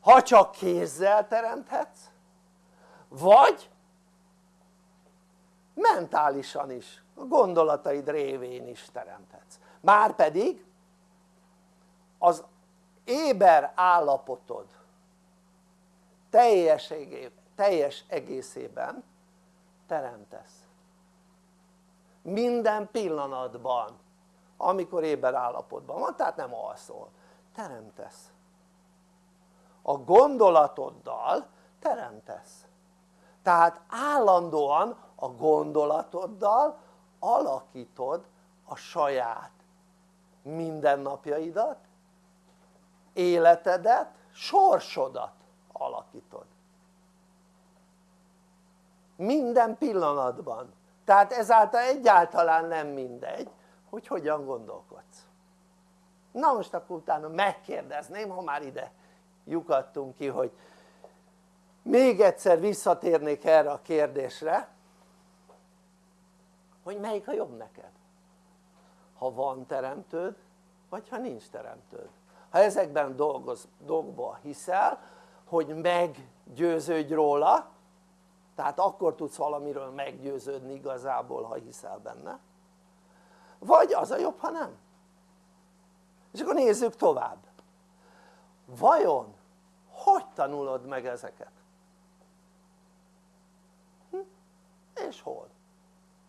Ha csak kézzel teremthetsz vagy mentálisan is a gondolataid révén is teremthetsz. Márpedig az éber állapotod teljes egészében teremtesz. Minden pillanatban amikor éber állapotban van, tehát nem alszol, teremtesz. A gondolatoddal teremtesz. Tehát állandóan a gondolatoddal alakítod a saját mindennapjaidat életedet, sorsodat alakítod minden pillanatban. Tehát ezáltal egyáltalán nem mindegy hogy hogyan gondolkodsz. Na most akkor utána megkérdezném ha már ide lyukadtunk ki hogy még egyszer visszatérnék erre a kérdésre hogy melyik a jobb neked? Ha van teremtőd vagy ha nincs teremtőd? Ha ezekben dolgoz, dolgokban hiszel hogy meggyőződj róla tehát akkor tudsz valamiről meggyőződni igazából ha hiszel benne vagy az a jobb ha nem és akkor nézzük tovább vajon hogy tanulod meg ezeket? Hm? és hol?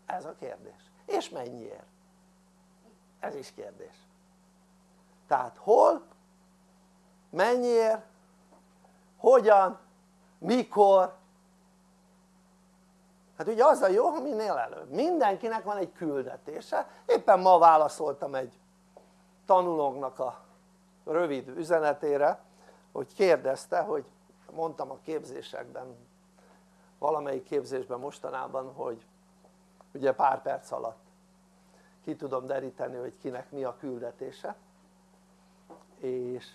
ez a kérdés és mennyiért? ez is kérdés tehát hol, mennyiért, hogyan, mikor hát ugye az a jó ha minél előbb. Mindenkinek van egy küldetése. Éppen ma válaszoltam egy tanulónknak a rövid üzenetére hogy kérdezte hogy mondtam a képzésekben valamelyik képzésben mostanában hogy ugye pár perc alatt ki tudom deríteni hogy kinek mi a küldetése. És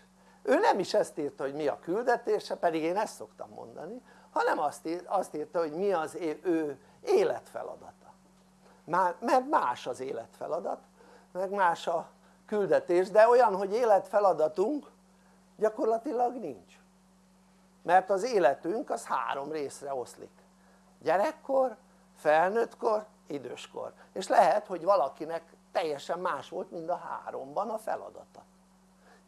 ő nem is ezt írta hogy mi a küldetése pedig én ezt szoktam mondani hanem azt, ír, azt írta hogy mi az ő életfeladata. Már, mert más az életfeladat meg más a küldetés de olyan hogy életfeladatunk gyakorlatilag nincs. Mert az életünk az három részre oszlik. Gyerekkor, felnőttkor, időskor. És lehet hogy valakinek teljesen más volt mind a háromban a feladata.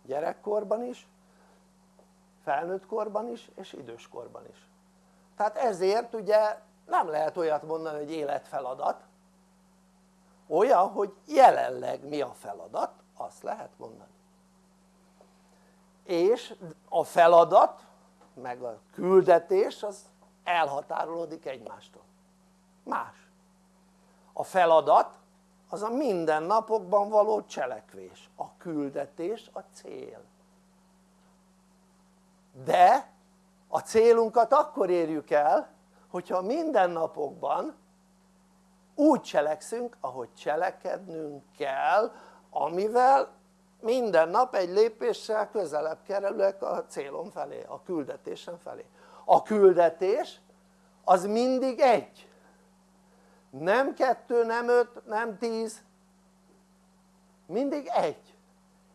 Gyerekkorban is, felnőttkorban is és időskorban is tehát ezért ugye nem lehet olyat mondani hogy életfeladat. Olyan hogy jelenleg mi a feladat azt lehet mondani. És a feladat meg a küldetés az elhatárolódik egymástól. Más. A feladat az a mindennapokban való cselekvés. A küldetés a cél. De a célunkat akkor érjük el hogyha mindennapokban úgy cselekszünk ahogy cselekednünk kell amivel minden nap egy lépéssel közelebb kerülök a célom felé, a küldetésem felé. A küldetés az mindig egy. Nem kettő, nem öt, nem tíz. Mindig egy.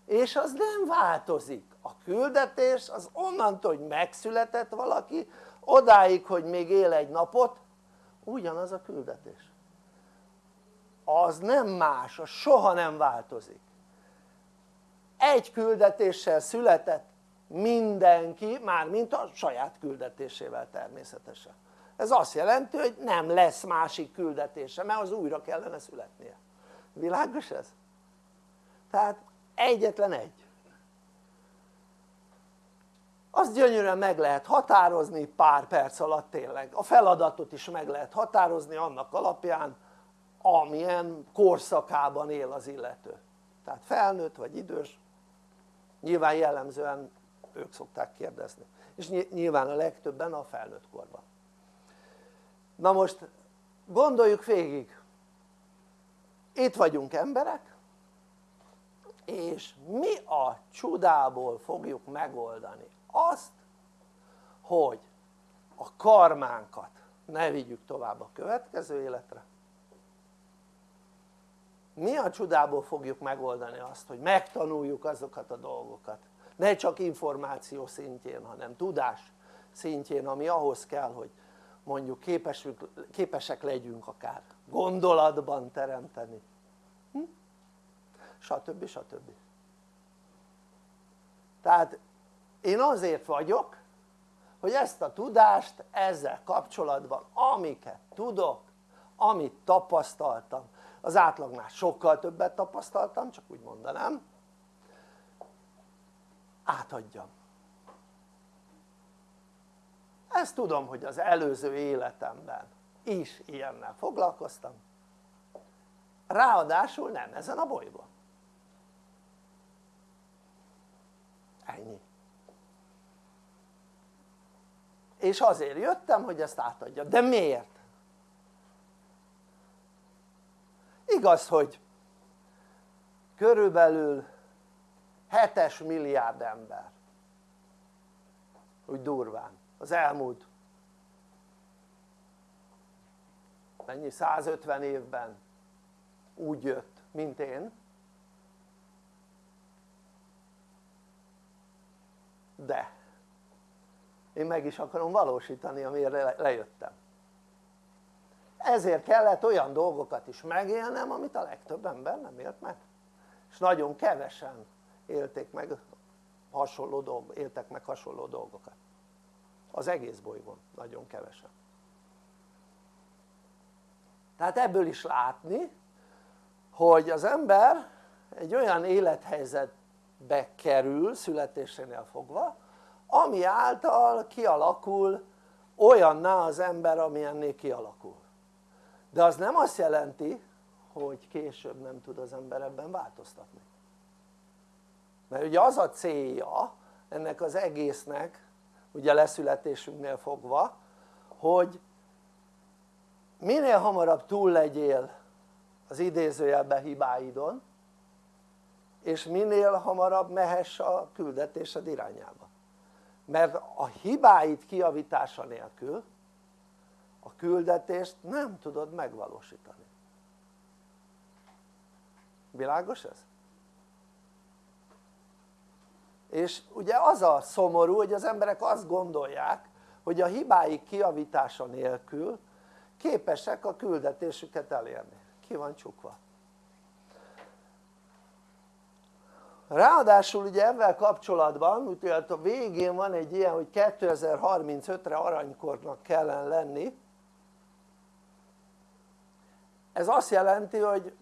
És az nem változik a küldetés az onnantól hogy megszületett valaki odáig hogy még él egy napot ugyanaz a küldetés. Az nem más, az soha nem változik. Egy küldetéssel született mindenki, mármint a saját küldetésével természetesen. Ez azt jelenti hogy nem lesz másik küldetése mert az újra kellene születnie. Világos ez? tehát egyetlen egy azt gyönyörűen meg lehet határozni pár perc alatt tényleg. A feladatot is meg lehet határozni annak alapján amilyen korszakában él az illető. Tehát felnőtt vagy idős nyilván jellemzően ők szokták kérdezni. És nyilván a legtöbben a felnőtt korban. Na most gondoljuk végig. Itt vagyunk emberek és mi a csodából fogjuk megoldani azt hogy a karmánkat ne vigyük tovább a következő életre mi a csodából fogjuk megoldani azt hogy megtanuljuk azokat a dolgokat ne csak információ szintjén hanem tudás szintjén ami ahhoz kell hogy mondjuk képesük, képesek legyünk akár gondolatban teremteni hm? stb. stb. tehát én azért vagyok hogy ezt a tudást ezzel kapcsolatban amiket tudok amit tapasztaltam az átlagnál sokkal többet tapasztaltam csak úgy mondanám átadjam. Ezt tudom hogy az előző életemben is ilyennel foglalkoztam. Ráadásul nem ezen a bolygón. Ennyi és azért jöttem hogy ezt átadja, de miért? igaz hogy körülbelül 7-es milliárd ember. Úgy durván. Az elmúlt mennyi? 150 évben úgy jött mint én. De én meg is akarom valósítani amire lejöttem. Ezért kellett olyan dolgokat is megélnem amit a legtöbb ember nem élt meg. És nagyon kevesen élték meg hasonló dolg, éltek meg hasonló dolgokat. Az egész bolygón nagyon kevesen. Tehát ebből is látni hogy az ember egy olyan élethelyzetbe kerül születésénél fogva ami által kialakul olyanná az ember amilyenné kialakul. De az nem azt jelenti hogy később nem tud az ember ebben változtatni. Mert ugye az a célja ennek az egésznek ugye leszületésünknél fogva hogy minél hamarabb túl legyél az idézőjelben hibáidon és minél hamarabb mehess a küldetésed irányába mert a hibáid kiavítása nélkül a küldetést nem tudod megvalósítani. Világos ez? és ugye az a szomorú hogy az emberek azt gondolják hogy a hibáik kiavítása nélkül képesek a küldetésüket elérni. Ki van csukva ráadásul ugye ezzel kapcsolatban ugye a végén van egy ilyen hogy 2035-re aranykornak kellene lenni. Ez azt jelenti hogy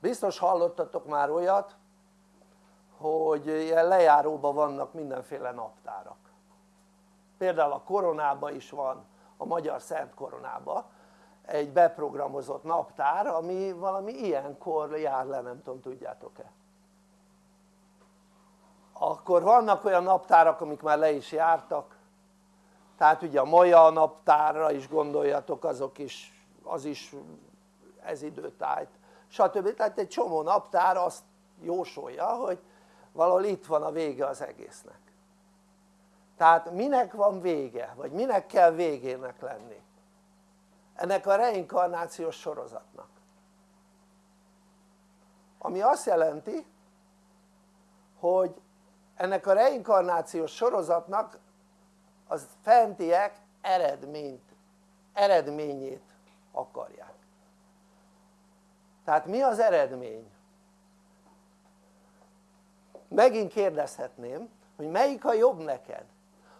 biztos hallottatok már olyat hogy ilyen lejáróban vannak mindenféle naptárak. Például a koronában is van a magyar szent koronában egy beprogramozott naptár ami valami ilyenkor jár le nem tudom tudjátok-e? Akkor vannak olyan naptárak amik már le is jártak. Tehát ugye a Maja naptárra is gondoljatok azok is az is ez időtájt. Stb. tehát egy csomó naptár azt jósolja hogy valahol itt van a vége az egésznek. Tehát minek van vége vagy minek kell végének lenni ennek a reinkarnációs sorozatnak. Ami azt jelenti hogy ennek a reinkarnációs sorozatnak az fentiek eredményt, eredményét akarják. Tehát mi az eredmény? megint kérdezhetném hogy melyik a jobb neked?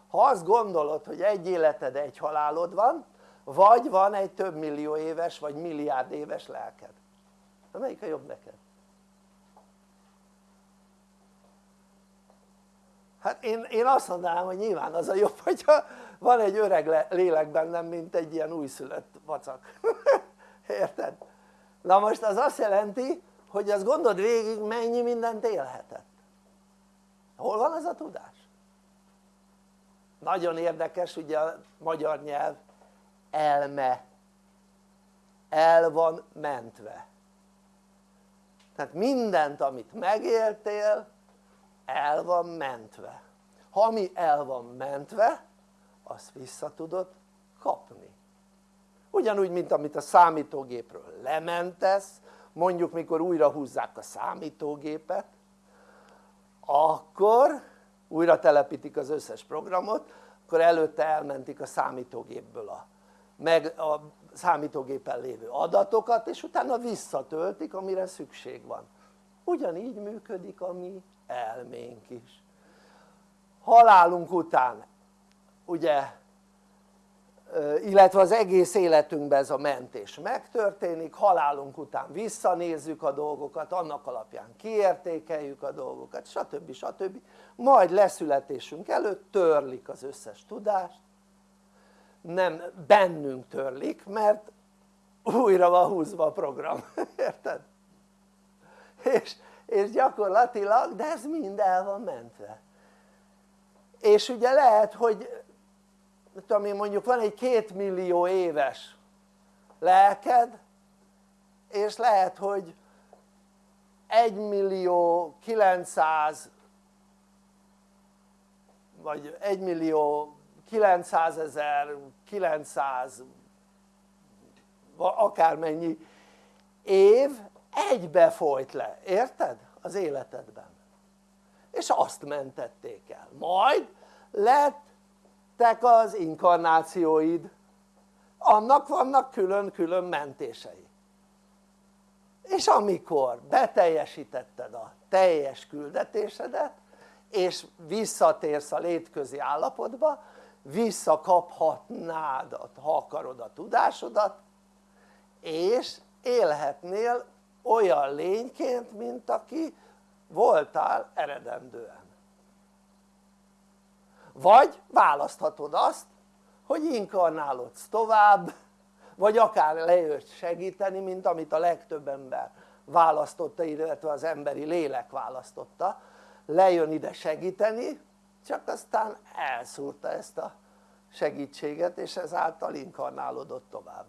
Ha azt gondolod hogy egy életed egy halálod van vagy van egy több millió éves vagy milliárd éves lelked de melyik a jobb neked? hát én, én azt mondanám hogy nyilván az a jobb hogyha van egy öreg lélek bennem mint egy ilyen újszülött vacak érted? na most az azt jelenti hogy azt gondold végig mennyi mindent élhetett hol van az a tudás? nagyon érdekes ugye a magyar nyelv elme. El van mentve. Tehát mindent amit megéltél el van mentve. Ha ami el van mentve azt vissza tudod kapni. Ugyanúgy mint amit a számítógépről lementesz mondjuk mikor újra húzzák a számítógépet akkor újra telepítik az összes programot akkor előtte elmentik a számítógépből a, meg a számítógépen lévő adatokat és utána visszatöltik amire szükség van ugyanígy működik a mi elménk is halálunk után ugye illetve az egész életünkben ez a mentés megtörténik, halálunk után visszanézzük a dolgokat, annak alapján kiértékeljük a dolgokat, stb. stb. majd leszületésünk előtt törlik az összes tudást, nem bennünk törlik, mert újra van húzva a program, érted? És, és gyakorlatilag, de ez mind el van mentve és ugye lehet hogy én mondjuk van egy két millió éves lelked és lehet hogy 1 millió 900 vagy 1 millió 900 ezer 900 akármennyi év egybe folyt le, érted? az életedben. És azt mentették el, majd lett lettek az inkarnációid. Annak vannak külön-külön mentései. És amikor beteljesítetted a teljes küldetésedet és visszatérsz a létközi állapotba visszakaphatnád ha akarod a tudásodat és élhetnél olyan lényként mint aki voltál eredendően. Vagy választhatod azt hogy inkarnálodsz tovább vagy akár lejössz segíteni mint amit a legtöbb ember választotta illetve az emberi lélek választotta. Lejön ide segíteni csak aztán elszúrta ezt a segítséget és ezáltal inkarnálódott tovább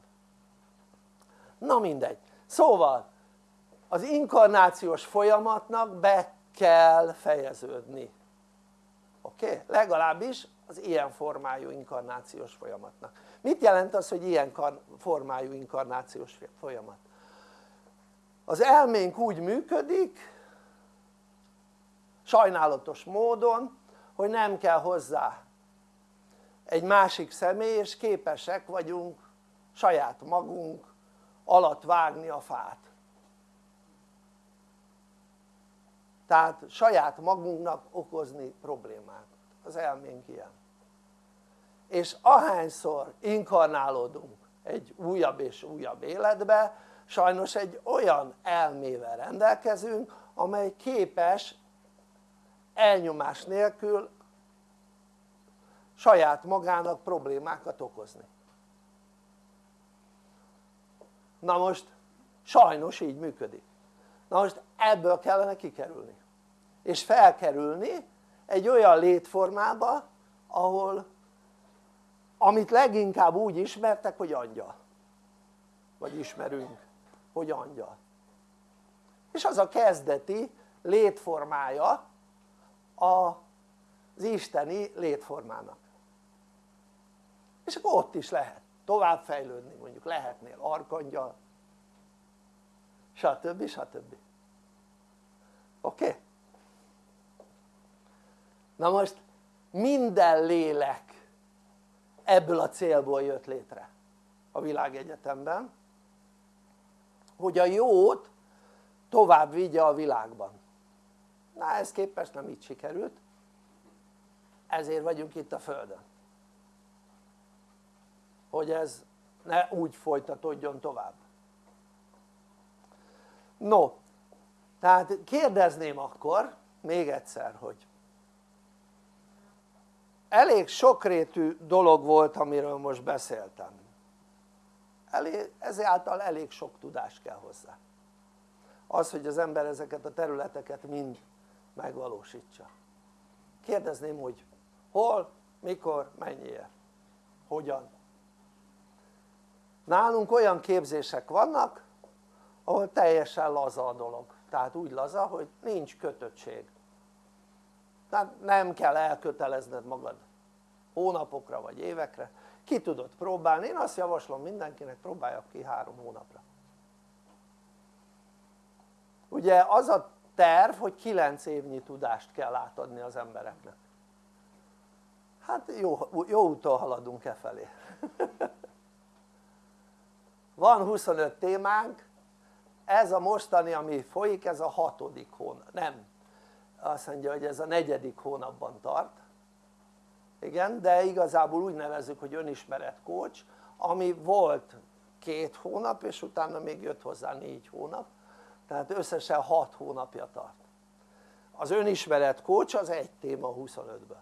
na mindegy, szóval az inkarnációs folyamatnak be kell fejeződni oké? Okay? legalábbis az ilyen formájú inkarnációs folyamatnak mit jelent az hogy ilyen formájú inkarnációs folyamat? az elménk úgy működik sajnálatos módon hogy nem kell hozzá egy másik személy és képesek vagyunk saját magunk alatt vágni a fát. Tehát saját magunknak okozni problémát, az elménk ilyen. És ahányszor inkarnálódunk egy újabb és újabb életbe sajnos egy olyan elmével rendelkezünk amely képes elnyomás nélkül saját magának problémákat okozni. Na most sajnos így működik. Na most ebből kellene kikerülni. És felkerülni egy olyan létformába ahol amit leginkább úgy ismertek hogy angyal. Vagy ismerünk hogy angyal. És az a kezdeti létformája az isteni létformának és akkor ott is lehet továbbfejlődni mondjuk lehetnél arkangyal stb. stb. oké? Na most minden lélek ebből a célból jött létre a világegyetemben hogy a jót tovább vigye a világban na ez képest nem így sikerült. Ezért vagyunk itt a Földön. Hogy ez ne úgy folytatódjon tovább. No tehát kérdezném akkor még egyszer hogy elég sokrétű dolog volt amiről most beszéltem. Elég, ezáltal elég sok tudás kell hozzá. Az hogy az ember ezeket a területeket mind megvalósítsa. Kérdezném hogy hol, mikor, mennyiért, hogyan. Nálunk olyan képzések vannak ahol teljesen laza a dolog. Tehát úgy laza hogy nincs kötöttség. Tehát nem kell elkötelezned magad hónapokra vagy évekre. Ki tudod próbálni, én azt javaslom mindenkinek próbálja ki három hónapra. Ugye az a terv hogy 9 évnyi tudást kell átadni az embereknek. Hát jó, jó úton haladunk e felé. Van 25 témánk. Ez a mostani ami folyik ez a hatodik hónap, nem. Azt mondja hogy ez a negyedik hónapban tart. Igen de igazából úgy nevezzük hogy önismeret coach ami volt két hónap és utána még jött hozzá négy hónap tehát összesen hat hónapja tart. Az önismeret coach az egy téma 25-ből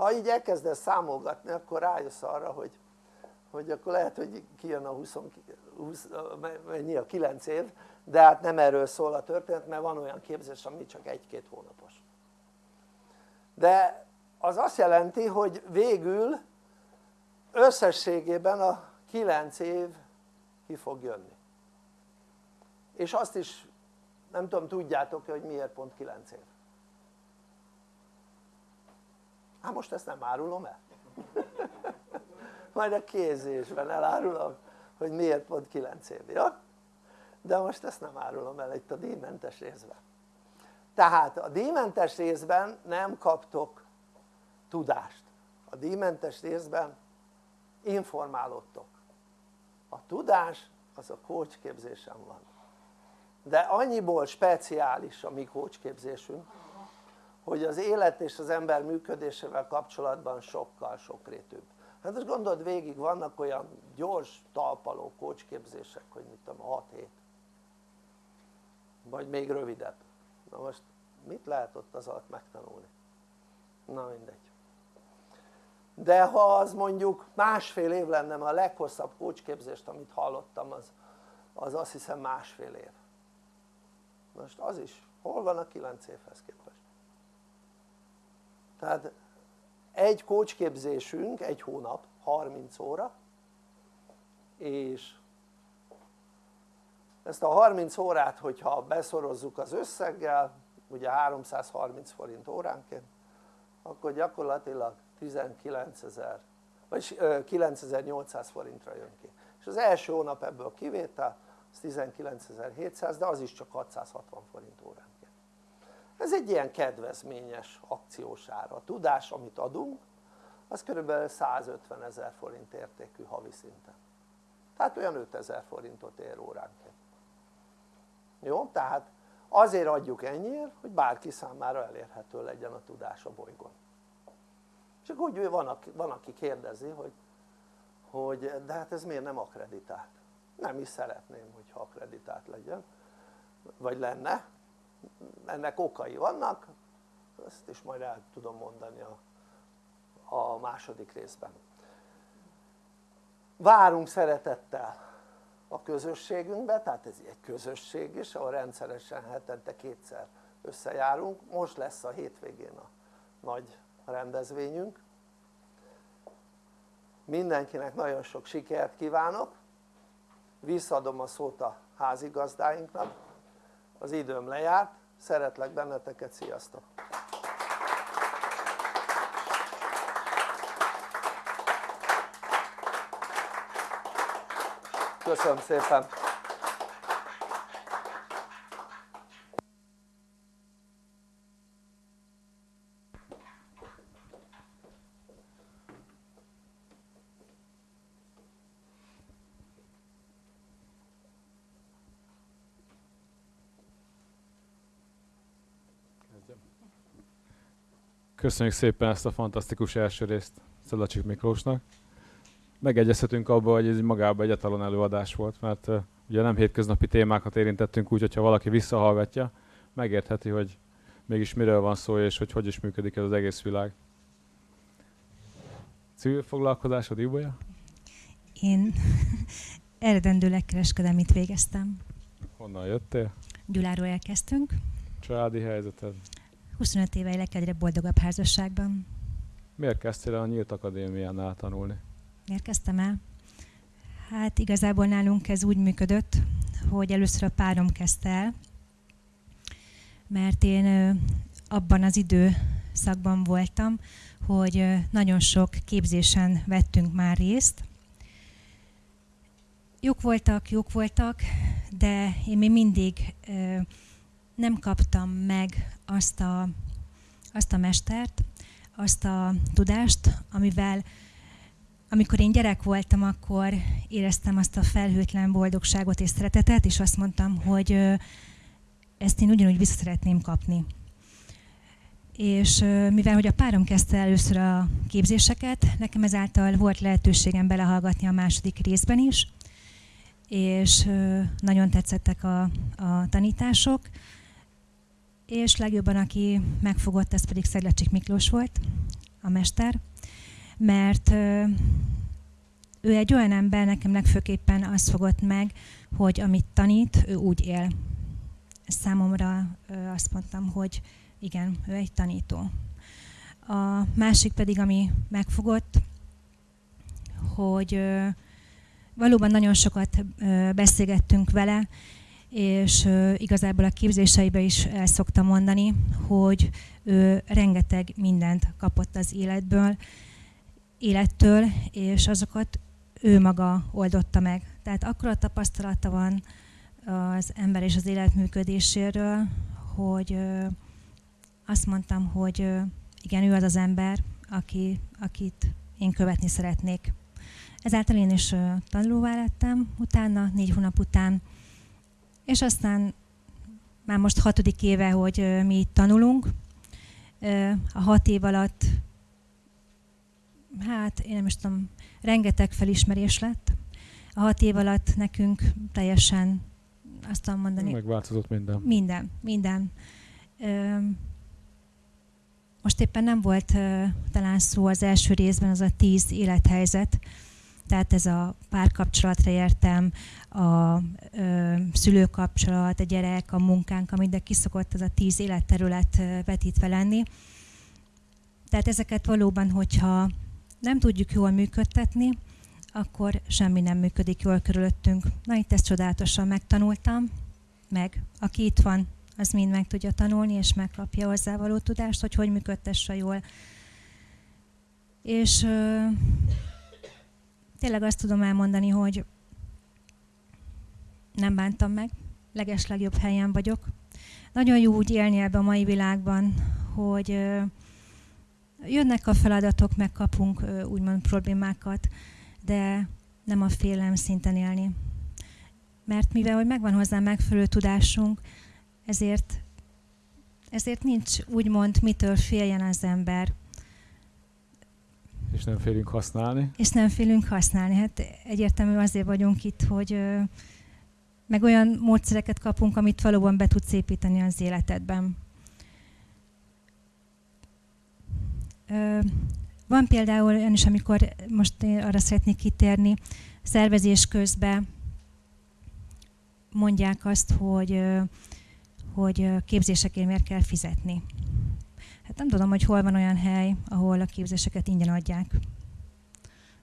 ha így elkezdesz számolgatni akkor rájössz arra hogy, hogy akkor lehet hogy kijön a 20, 20 mennyi a 9 év de hát nem erről szól a történet mert van olyan képzés ami csak egy-két hónapos. De az azt jelenti hogy végül összességében a 9 év ki fog jönni és azt is nem tudom tudjátok hogy miért pont 9 év? Hát most ezt nem árulom el. Majd a kézésben elárulom hogy miért pont 9 év, jó? de most ezt nem árulom el itt a díjmentes részben. Tehát a díjmentes részben nem kaptok tudást. A díjmentes részben informálódtok. A tudás az a coach képzésen van de annyiból speciális a mi coach képzésünk hogy az élet és az ember működésével kapcsolatban sokkal sokrétűbb. Hát most gondold végig vannak olyan gyors talpaló képzések hogy mit tudom 6 hét vagy még rövidebb. Na most mit lehet ott az alatt megtanulni? na mindegy. De ha az mondjuk másfél év lenne a leghosszabb képzést amit hallottam az, az azt hiszem másfél év most az is hol van a 9 évhez képest? Tehát egy képzésünk egy hónap 30 óra és ezt a 30 órát hogyha beszorozzuk az összeggel ugye 330 forint óránként akkor gyakorlatilag 19 ezer vagy 9800 forintra jön ki. És az első hónap ebből kivétel az 19.700 de az is csak 660 forint óránként ez egy ilyen kedvezményes akciós ára a tudás amit adunk az kb. 150 ezer forint értékű havi szinten tehát olyan 5000 forintot ér óránként jó? tehát azért adjuk ennyiért hogy bárki számára elérhető legyen a tudás a bolygón csak úgy van, van aki kérdezi hogy, hogy de hát ez miért nem akreditált nem is szeretném hogyha akreditált legyen. Vagy lenne. Ennek okai vannak. Ezt is majd el tudom mondani a, a második részben. Várunk szeretettel a közösségünkbe, tehát ez egy közösség is, ahol rendszeresen hetente kétszer összejárunk, most lesz a hétvégén a nagy rendezvényünk. Mindenkinek nagyon sok sikert kívánok visszaadom a szót a házigazdáinknak az időm lejárt, szeretlek benneteket, sziasztok! köszönöm szépen! Köszönjük szépen ezt a fantasztikus első részt Szelacsik Miklósnak. Megegyezhetünk abban, hogy ez magában egy etalon előadás volt, mert uh, ugye nem hétköznapi témákat érintettünk úgy, hogyha valaki visszahallgatja, megértheti, hogy mégis miről van szó, és hogy hogy is működik ez az egész világ. Civil foglalkozásod, Ibolya? Én eredendőleg kereskedelmit végeztem. Honnan jöttél? Gyuláról elkezdtünk. Családi helyzeted? 25 éve élek egyre boldogabb házasságban. Miért kezdtél a Nyílt Akadémiánál tanulni? Miért kezdtem el? Hát igazából nálunk ez úgy működött, hogy először a párom kezdte el, mert én abban az időszakban voltam, hogy nagyon sok képzésen vettünk már részt. Jók voltak, jók voltak, de én még mindig nem kaptam meg azt a, azt a mestert, azt a tudást, amivel amikor én gyerek voltam, akkor éreztem azt a felhőtlen boldogságot és szeretetet, és azt mondtam, hogy ezt én ugyanúgy vissza szeretném kapni. És mivel hogy a párom kezdte először a képzéseket, nekem ezáltal volt lehetőségem belehallgatni a második részben is, és nagyon tetszettek a, a tanítások, és legjobban, aki megfogott, ez pedig Szeglecsik Miklós volt, a mester, mert ő egy olyan ember, nekem legfőképpen azt fogott meg, hogy amit tanít, ő úgy él. Számomra azt mondtam, hogy igen, ő egy tanító. A másik pedig, ami megfogott, hogy valóban nagyon sokat beszélgettünk vele, és igazából a képzéseibe is el szoktam mondani, hogy ő rengeteg mindent kapott az életből, élettől, és azokat ő maga oldotta meg. Tehát akkora tapasztalata van az ember és az élet működéséről, hogy azt mondtam, hogy igen, ő az az ember, aki, akit én követni szeretnék. Ezáltal én is tanulóvá lettem utána, négy hónap után, és aztán már most hatodik éve, hogy mi itt tanulunk. A hat év alatt, hát én nem is tudom, rengeteg felismerés lett. A hat év alatt nekünk teljesen azt tudom mondani. Megváltozott minden. Minden, minden. Most éppen nem volt talán szó az első részben az a tíz élethelyzet, tehát ez a párkapcsolatra értem, a ö, szülőkapcsolat, a gyerek, a munkánk, amit de kiszokott ez a tíz életterület vetítve lenni. Tehát ezeket valóban, hogyha nem tudjuk jól működtetni, akkor semmi nem működik jól körülöttünk. Na itt ezt csodálatosan megtanultam, meg aki itt van, az mind meg tudja tanulni, és megkapja hozzávaló tudást, hogy hogy működtesse jól. És ö, tényleg azt tudom elmondani, hogy nem bántam meg, leges legjobb helyen vagyok. Nagyon jó úgy élni ebbe a mai világban, hogy jönnek a feladatok, megkapunk úgymond problémákat, de nem a félelem szinten élni. Mert mivel hogy megvan hozzá megfelelő tudásunk, ezért, ezért nincs úgymond mitől féljen az ember. És nem félünk használni. És nem félünk használni. Hát egyértelmű azért vagyunk itt, hogy meg olyan módszereket kapunk, amit valóban be tudsz építeni az életedben. Van például olyan is, amikor most én arra szeretnék kitérni, szervezés közben mondják azt, hogy, hogy képzésekért miért kell fizetni. Hát nem tudom, hogy hol van olyan hely, ahol a képzéseket ingyen adják.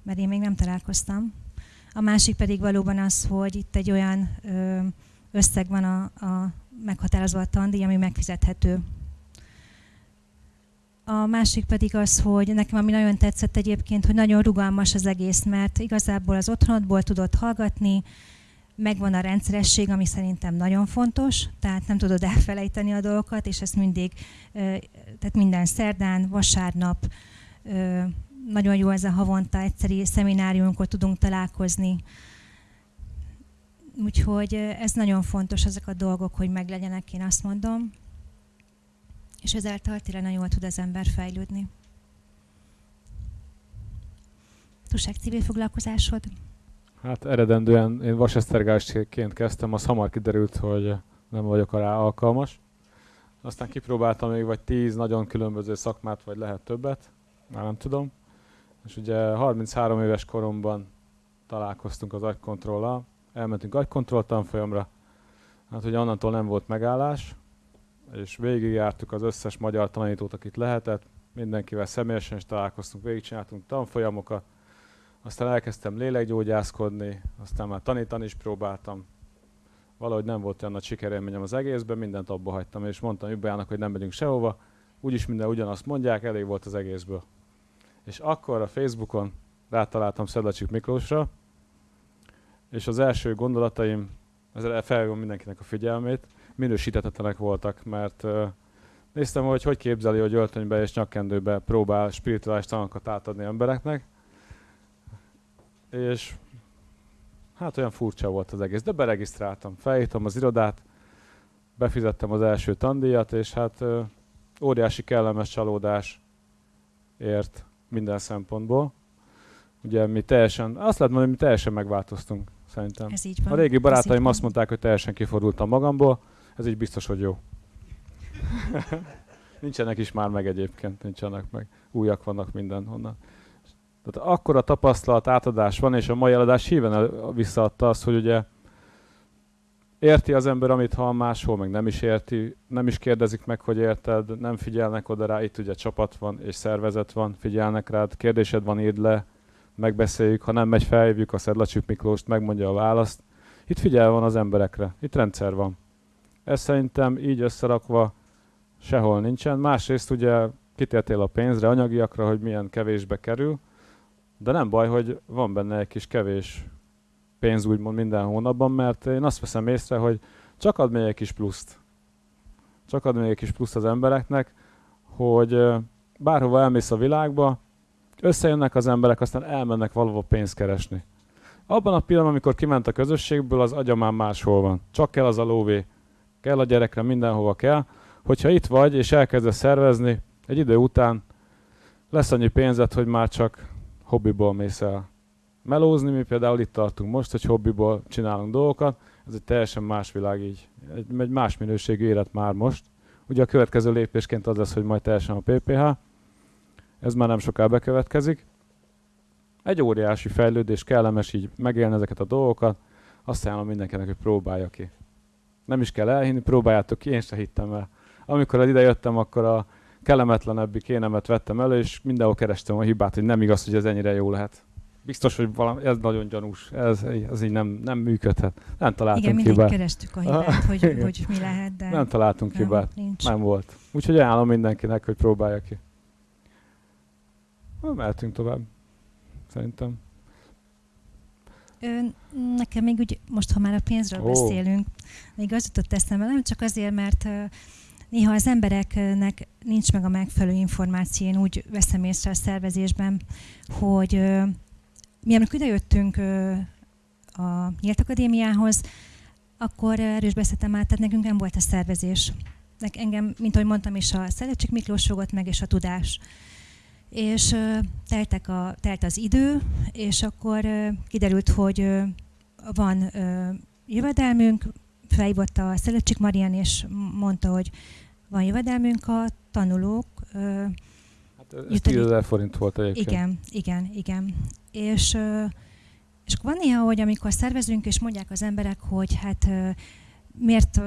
Mert én még nem találkoztam. A másik pedig valóban az, hogy itt egy olyan összeg van a, a meghatározva a tandíj, ami megfizethető. A másik pedig az, hogy nekem ami nagyon tetszett egyébként, hogy nagyon rugalmas az egész, mert igazából az otthonodból tudod hallgatni, megvan a rendszeresség, ami szerintem nagyon fontos, tehát nem tudod elfelejteni a dolgokat, és ezt mindig, tehát minden szerdán, vasárnap, nagyon jó ez a havonta egyszeri szemináriumkor tudunk találkozni. Úgyhogy ez nagyon fontos, ezek a dolgok, hogy meglegyenek, én azt mondom. És ezáltal tényleg nagyon jól tud az ember fejlődni. Túlság civil foglalkozásod? Hát eredendően én vasesztergásként kezdtem, az hamar kiderült, hogy nem vagyok rá alkalmas. Aztán kipróbáltam még vagy tíz nagyon különböző szakmát, vagy lehet többet, már nem tudom. És ugye 33 éves koromban találkoztunk az agykontrollal, elmentünk agykontroll tanfolyamra, Hát ugye onnantól nem volt megállás, és végigjártuk az összes magyar tanítót, akit lehetett, mindenkivel személyesen is találkoztunk, végigcsináltunk tanfolyamokat, aztán elkezdtem lélekgyógyászkodni, aztán már tanítani is próbáltam. Valahogy nem volt olyan nagy sikerélményem az egészben, mindent abba hagytam, és mondtam Jubjának, hogy nem megyünk sehova, úgyis minden ugyanazt mondják, elég volt az egészből. És akkor a Facebookon rátaláltam Szedlacsik Miklósra, és az első gondolataim, ezzel felhívom mindenkinek a figyelmét, minősítetetlenek voltak, mert néztem, hogy hogy képzeli, hogy öltönybe és nyakkendőbe próbál spirituális tanokat átadni embereknek, és hát olyan furcsa volt az egész, de beregisztráltam, felhívtam az irodát, befizettem az első tandíjat, és hát óriási kellemes csalódás ért minden szempontból. Ugye mi teljesen, azt lehet mondani, hogy mi teljesen megváltoztunk, szerintem. Ez így van. A régi barátaim azt mondták, hogy teljesen kifordultam magamból, ez így biztos, hogy jó. nincsenek is már meg egyébként, nincsenek meg. Újak vannak mindenhonnan. Tehát akkor a tapasztalat átadás van, és a mai eladás híven visszaadta azt, hogy ugye érti az ember, amit hall máshol, meg nem is érti, nem is kérdezik meg, hogy érted, nem figyelnek oda rá, itt ugye csapat van és szervezet van, figyelnek rád, kérdésed van, írd le, megbeszéljük, ha nem megy, felhívjuk a Szedlacsuk Miklóst, megmondja a választ. Itt figyel van az emberekre, itt rendszer van. Ez szerintem így összerakva sehol nincsen. Másrészt ugye kitértél a pénzre, anyagiakra, hogy milyen kevésbe kerül, de nem baj, hogy van benne egy kis kevés pénz úgymond minden hónapban, mert én azt veszem észre, hogy csak ad még egy kis pluszt. Csak ad még egy kis pluszt az embereknek, hogy bárhova elmész a világba, összejönnek az emberek, aztán elmennek valahova pénzt keresni. Abban a pillanatban, amikor kiment a közösségből, az agya már máshol van. Csak kell az a lóvé. Kell a gyerekre, mindenhova kell. Hogyha itt vagy, és elkezdesz szervezni, egy idő után lesz annyi pénzed, hogy már csak hobbiból mész el melózni, mi például itt tartunk most, hogy hobbiból csinálunk dolgokat, ez egy teljesen más világ így, egy, egy más minőségű élet már most. Ugye a következő lépésként az lesz, hogy majd teljesen a PPH, ez már nem soká bekövetkezik. Egy óriási fejlődés, kellemes így megélni ezeket a dolgokat, azt ajánlom mindenkinek, hogy próbálja ki. Nem is kell elhinni, próbáljátok ki, én se hittem el. Amikor ide jöttem, akkor a kellemetlenebbi kénemet vettem elő, és mindenhol kerestem a hibát, hogy nem igaz, hogy ez ennyire jó lehet. Biztos, hogy valami, ez nagyon gyanús, ez, ez így nem, nem működhet. Nem találtunk Igen, mindig hibát. kerestük a hibát, hogy, hogy mi lehet, de Nem találtunk nem, hibát. nincs. Nem volt. Úgyhogy ajánlom mindenkinek, hogy próbálja ki. Na, mehetünk tovább. Szerintem. Ö, nekem még úgy, most ha már a pénzről oh. beszélünk, még az jutott eszembe, nem csak azért, mert néha az embereknek nincs meg a megfelelő információ, én úgy veszem észre a szervezésben, hogy mi amikor idejöttünk a Nyílt Akadémiához, akkor erős beszéltem át, tehát nekünk nem volt a szervezés. Nek engem, mint ahogy mondtam is, a Szerecsik Miklós fogott meg, és a tudás. És teltek a, telt az idő, és akkor kiderült, hogy van jövedelmünk, felhívott a Szelecsik Marian, és mondta, hogy van jövedelmünk a tanulók. Ö, Hát ez Jut egy- 10 ezer forint volt egyébként. igen, igen, igen. És, ö, és van néha, hogy amikor szervezünk, és mondják az emberek, hogy hát ö, miért, ö,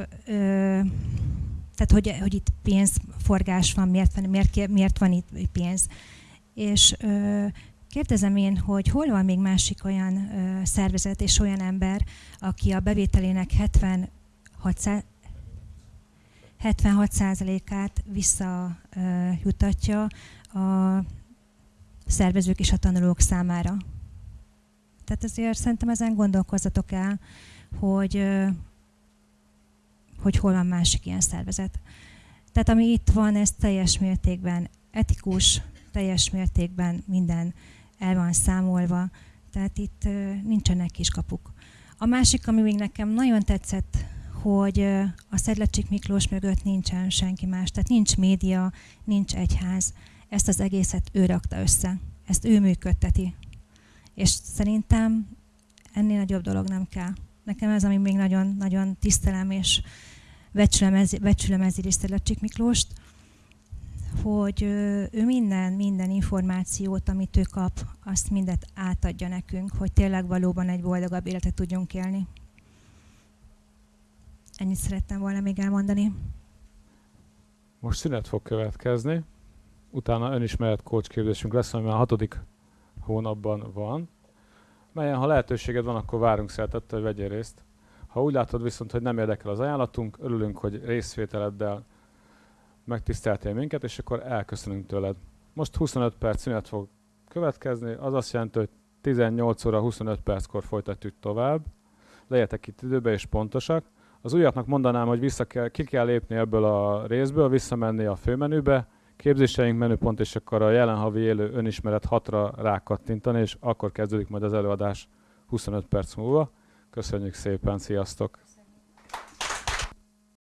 tehát hogy, hogy itt pénzforgás van, miért van, miért, miért van itt pénz. És ö, kérdezem én, hogy hol van még másik olyan ö, szervezet és olyan ember, aki a bevételének 76 szá- 76%-át visszajutatja a szervezők és a tanulók számára. Tehát azért szerintem ezen gondolkozzatok el, hogy, ö, hogy hol van másik ilyen szervezet. Tehát ami itt van, ez teljes mértékben etikus, teljes mértékben minden el van számolva, tehát itt nincsenek kiskapuk. A másik, ami még nekem nagyon tetszett, hogy a Szedlecsik Miklós mögött nincsen senki más, tehát nincs média, nincs egyház, ezt az egészet ő rakta össze, ezt ő működteti. És szerintem ennél nagyobb dolog nem kell. Nekem ez, ami még nagyon-nagyon tisztelem, és becsülem, ez, becsülem ezért is Szedlecsik Miklóst, hogy ő minden, minden információt, amit ő kap, azt mindet átadja nekünk, hogy tényleg valóban egy boldogabb életet tudjunk élni. Ennyit szerettem volna még elmondani. Most szünet fog következni, utána önismeret coach képzésünk lesz, ami a hatodik hónapban van, melyen ha lehetőséged van, akkor várunk szeretettel, hogy vegyél részt. Ha úgy látod viszont, hogy nem érdekel az ajánlatunk, örülünk, hogy részvételeddel megtiszteltél minket, és akkor elköszönünk tőled. Most 25 perc szünet fog következni, az azt jelenti, hogy 18 óra 25 perckor folytatjuk tovább. Legyetek itt időbe és pontosak. Az újaknak mondanám, hogy vissza kell, ki kell lépni ebből a részből, visszamenni a főmenübe, képzéseink menüpont, és akkor a jelen havi élő önismeret 6-ra rákattintani, és akkor kezdődik majd az előadás 25 perc múlva. Köszönjük szépen, sziasztok!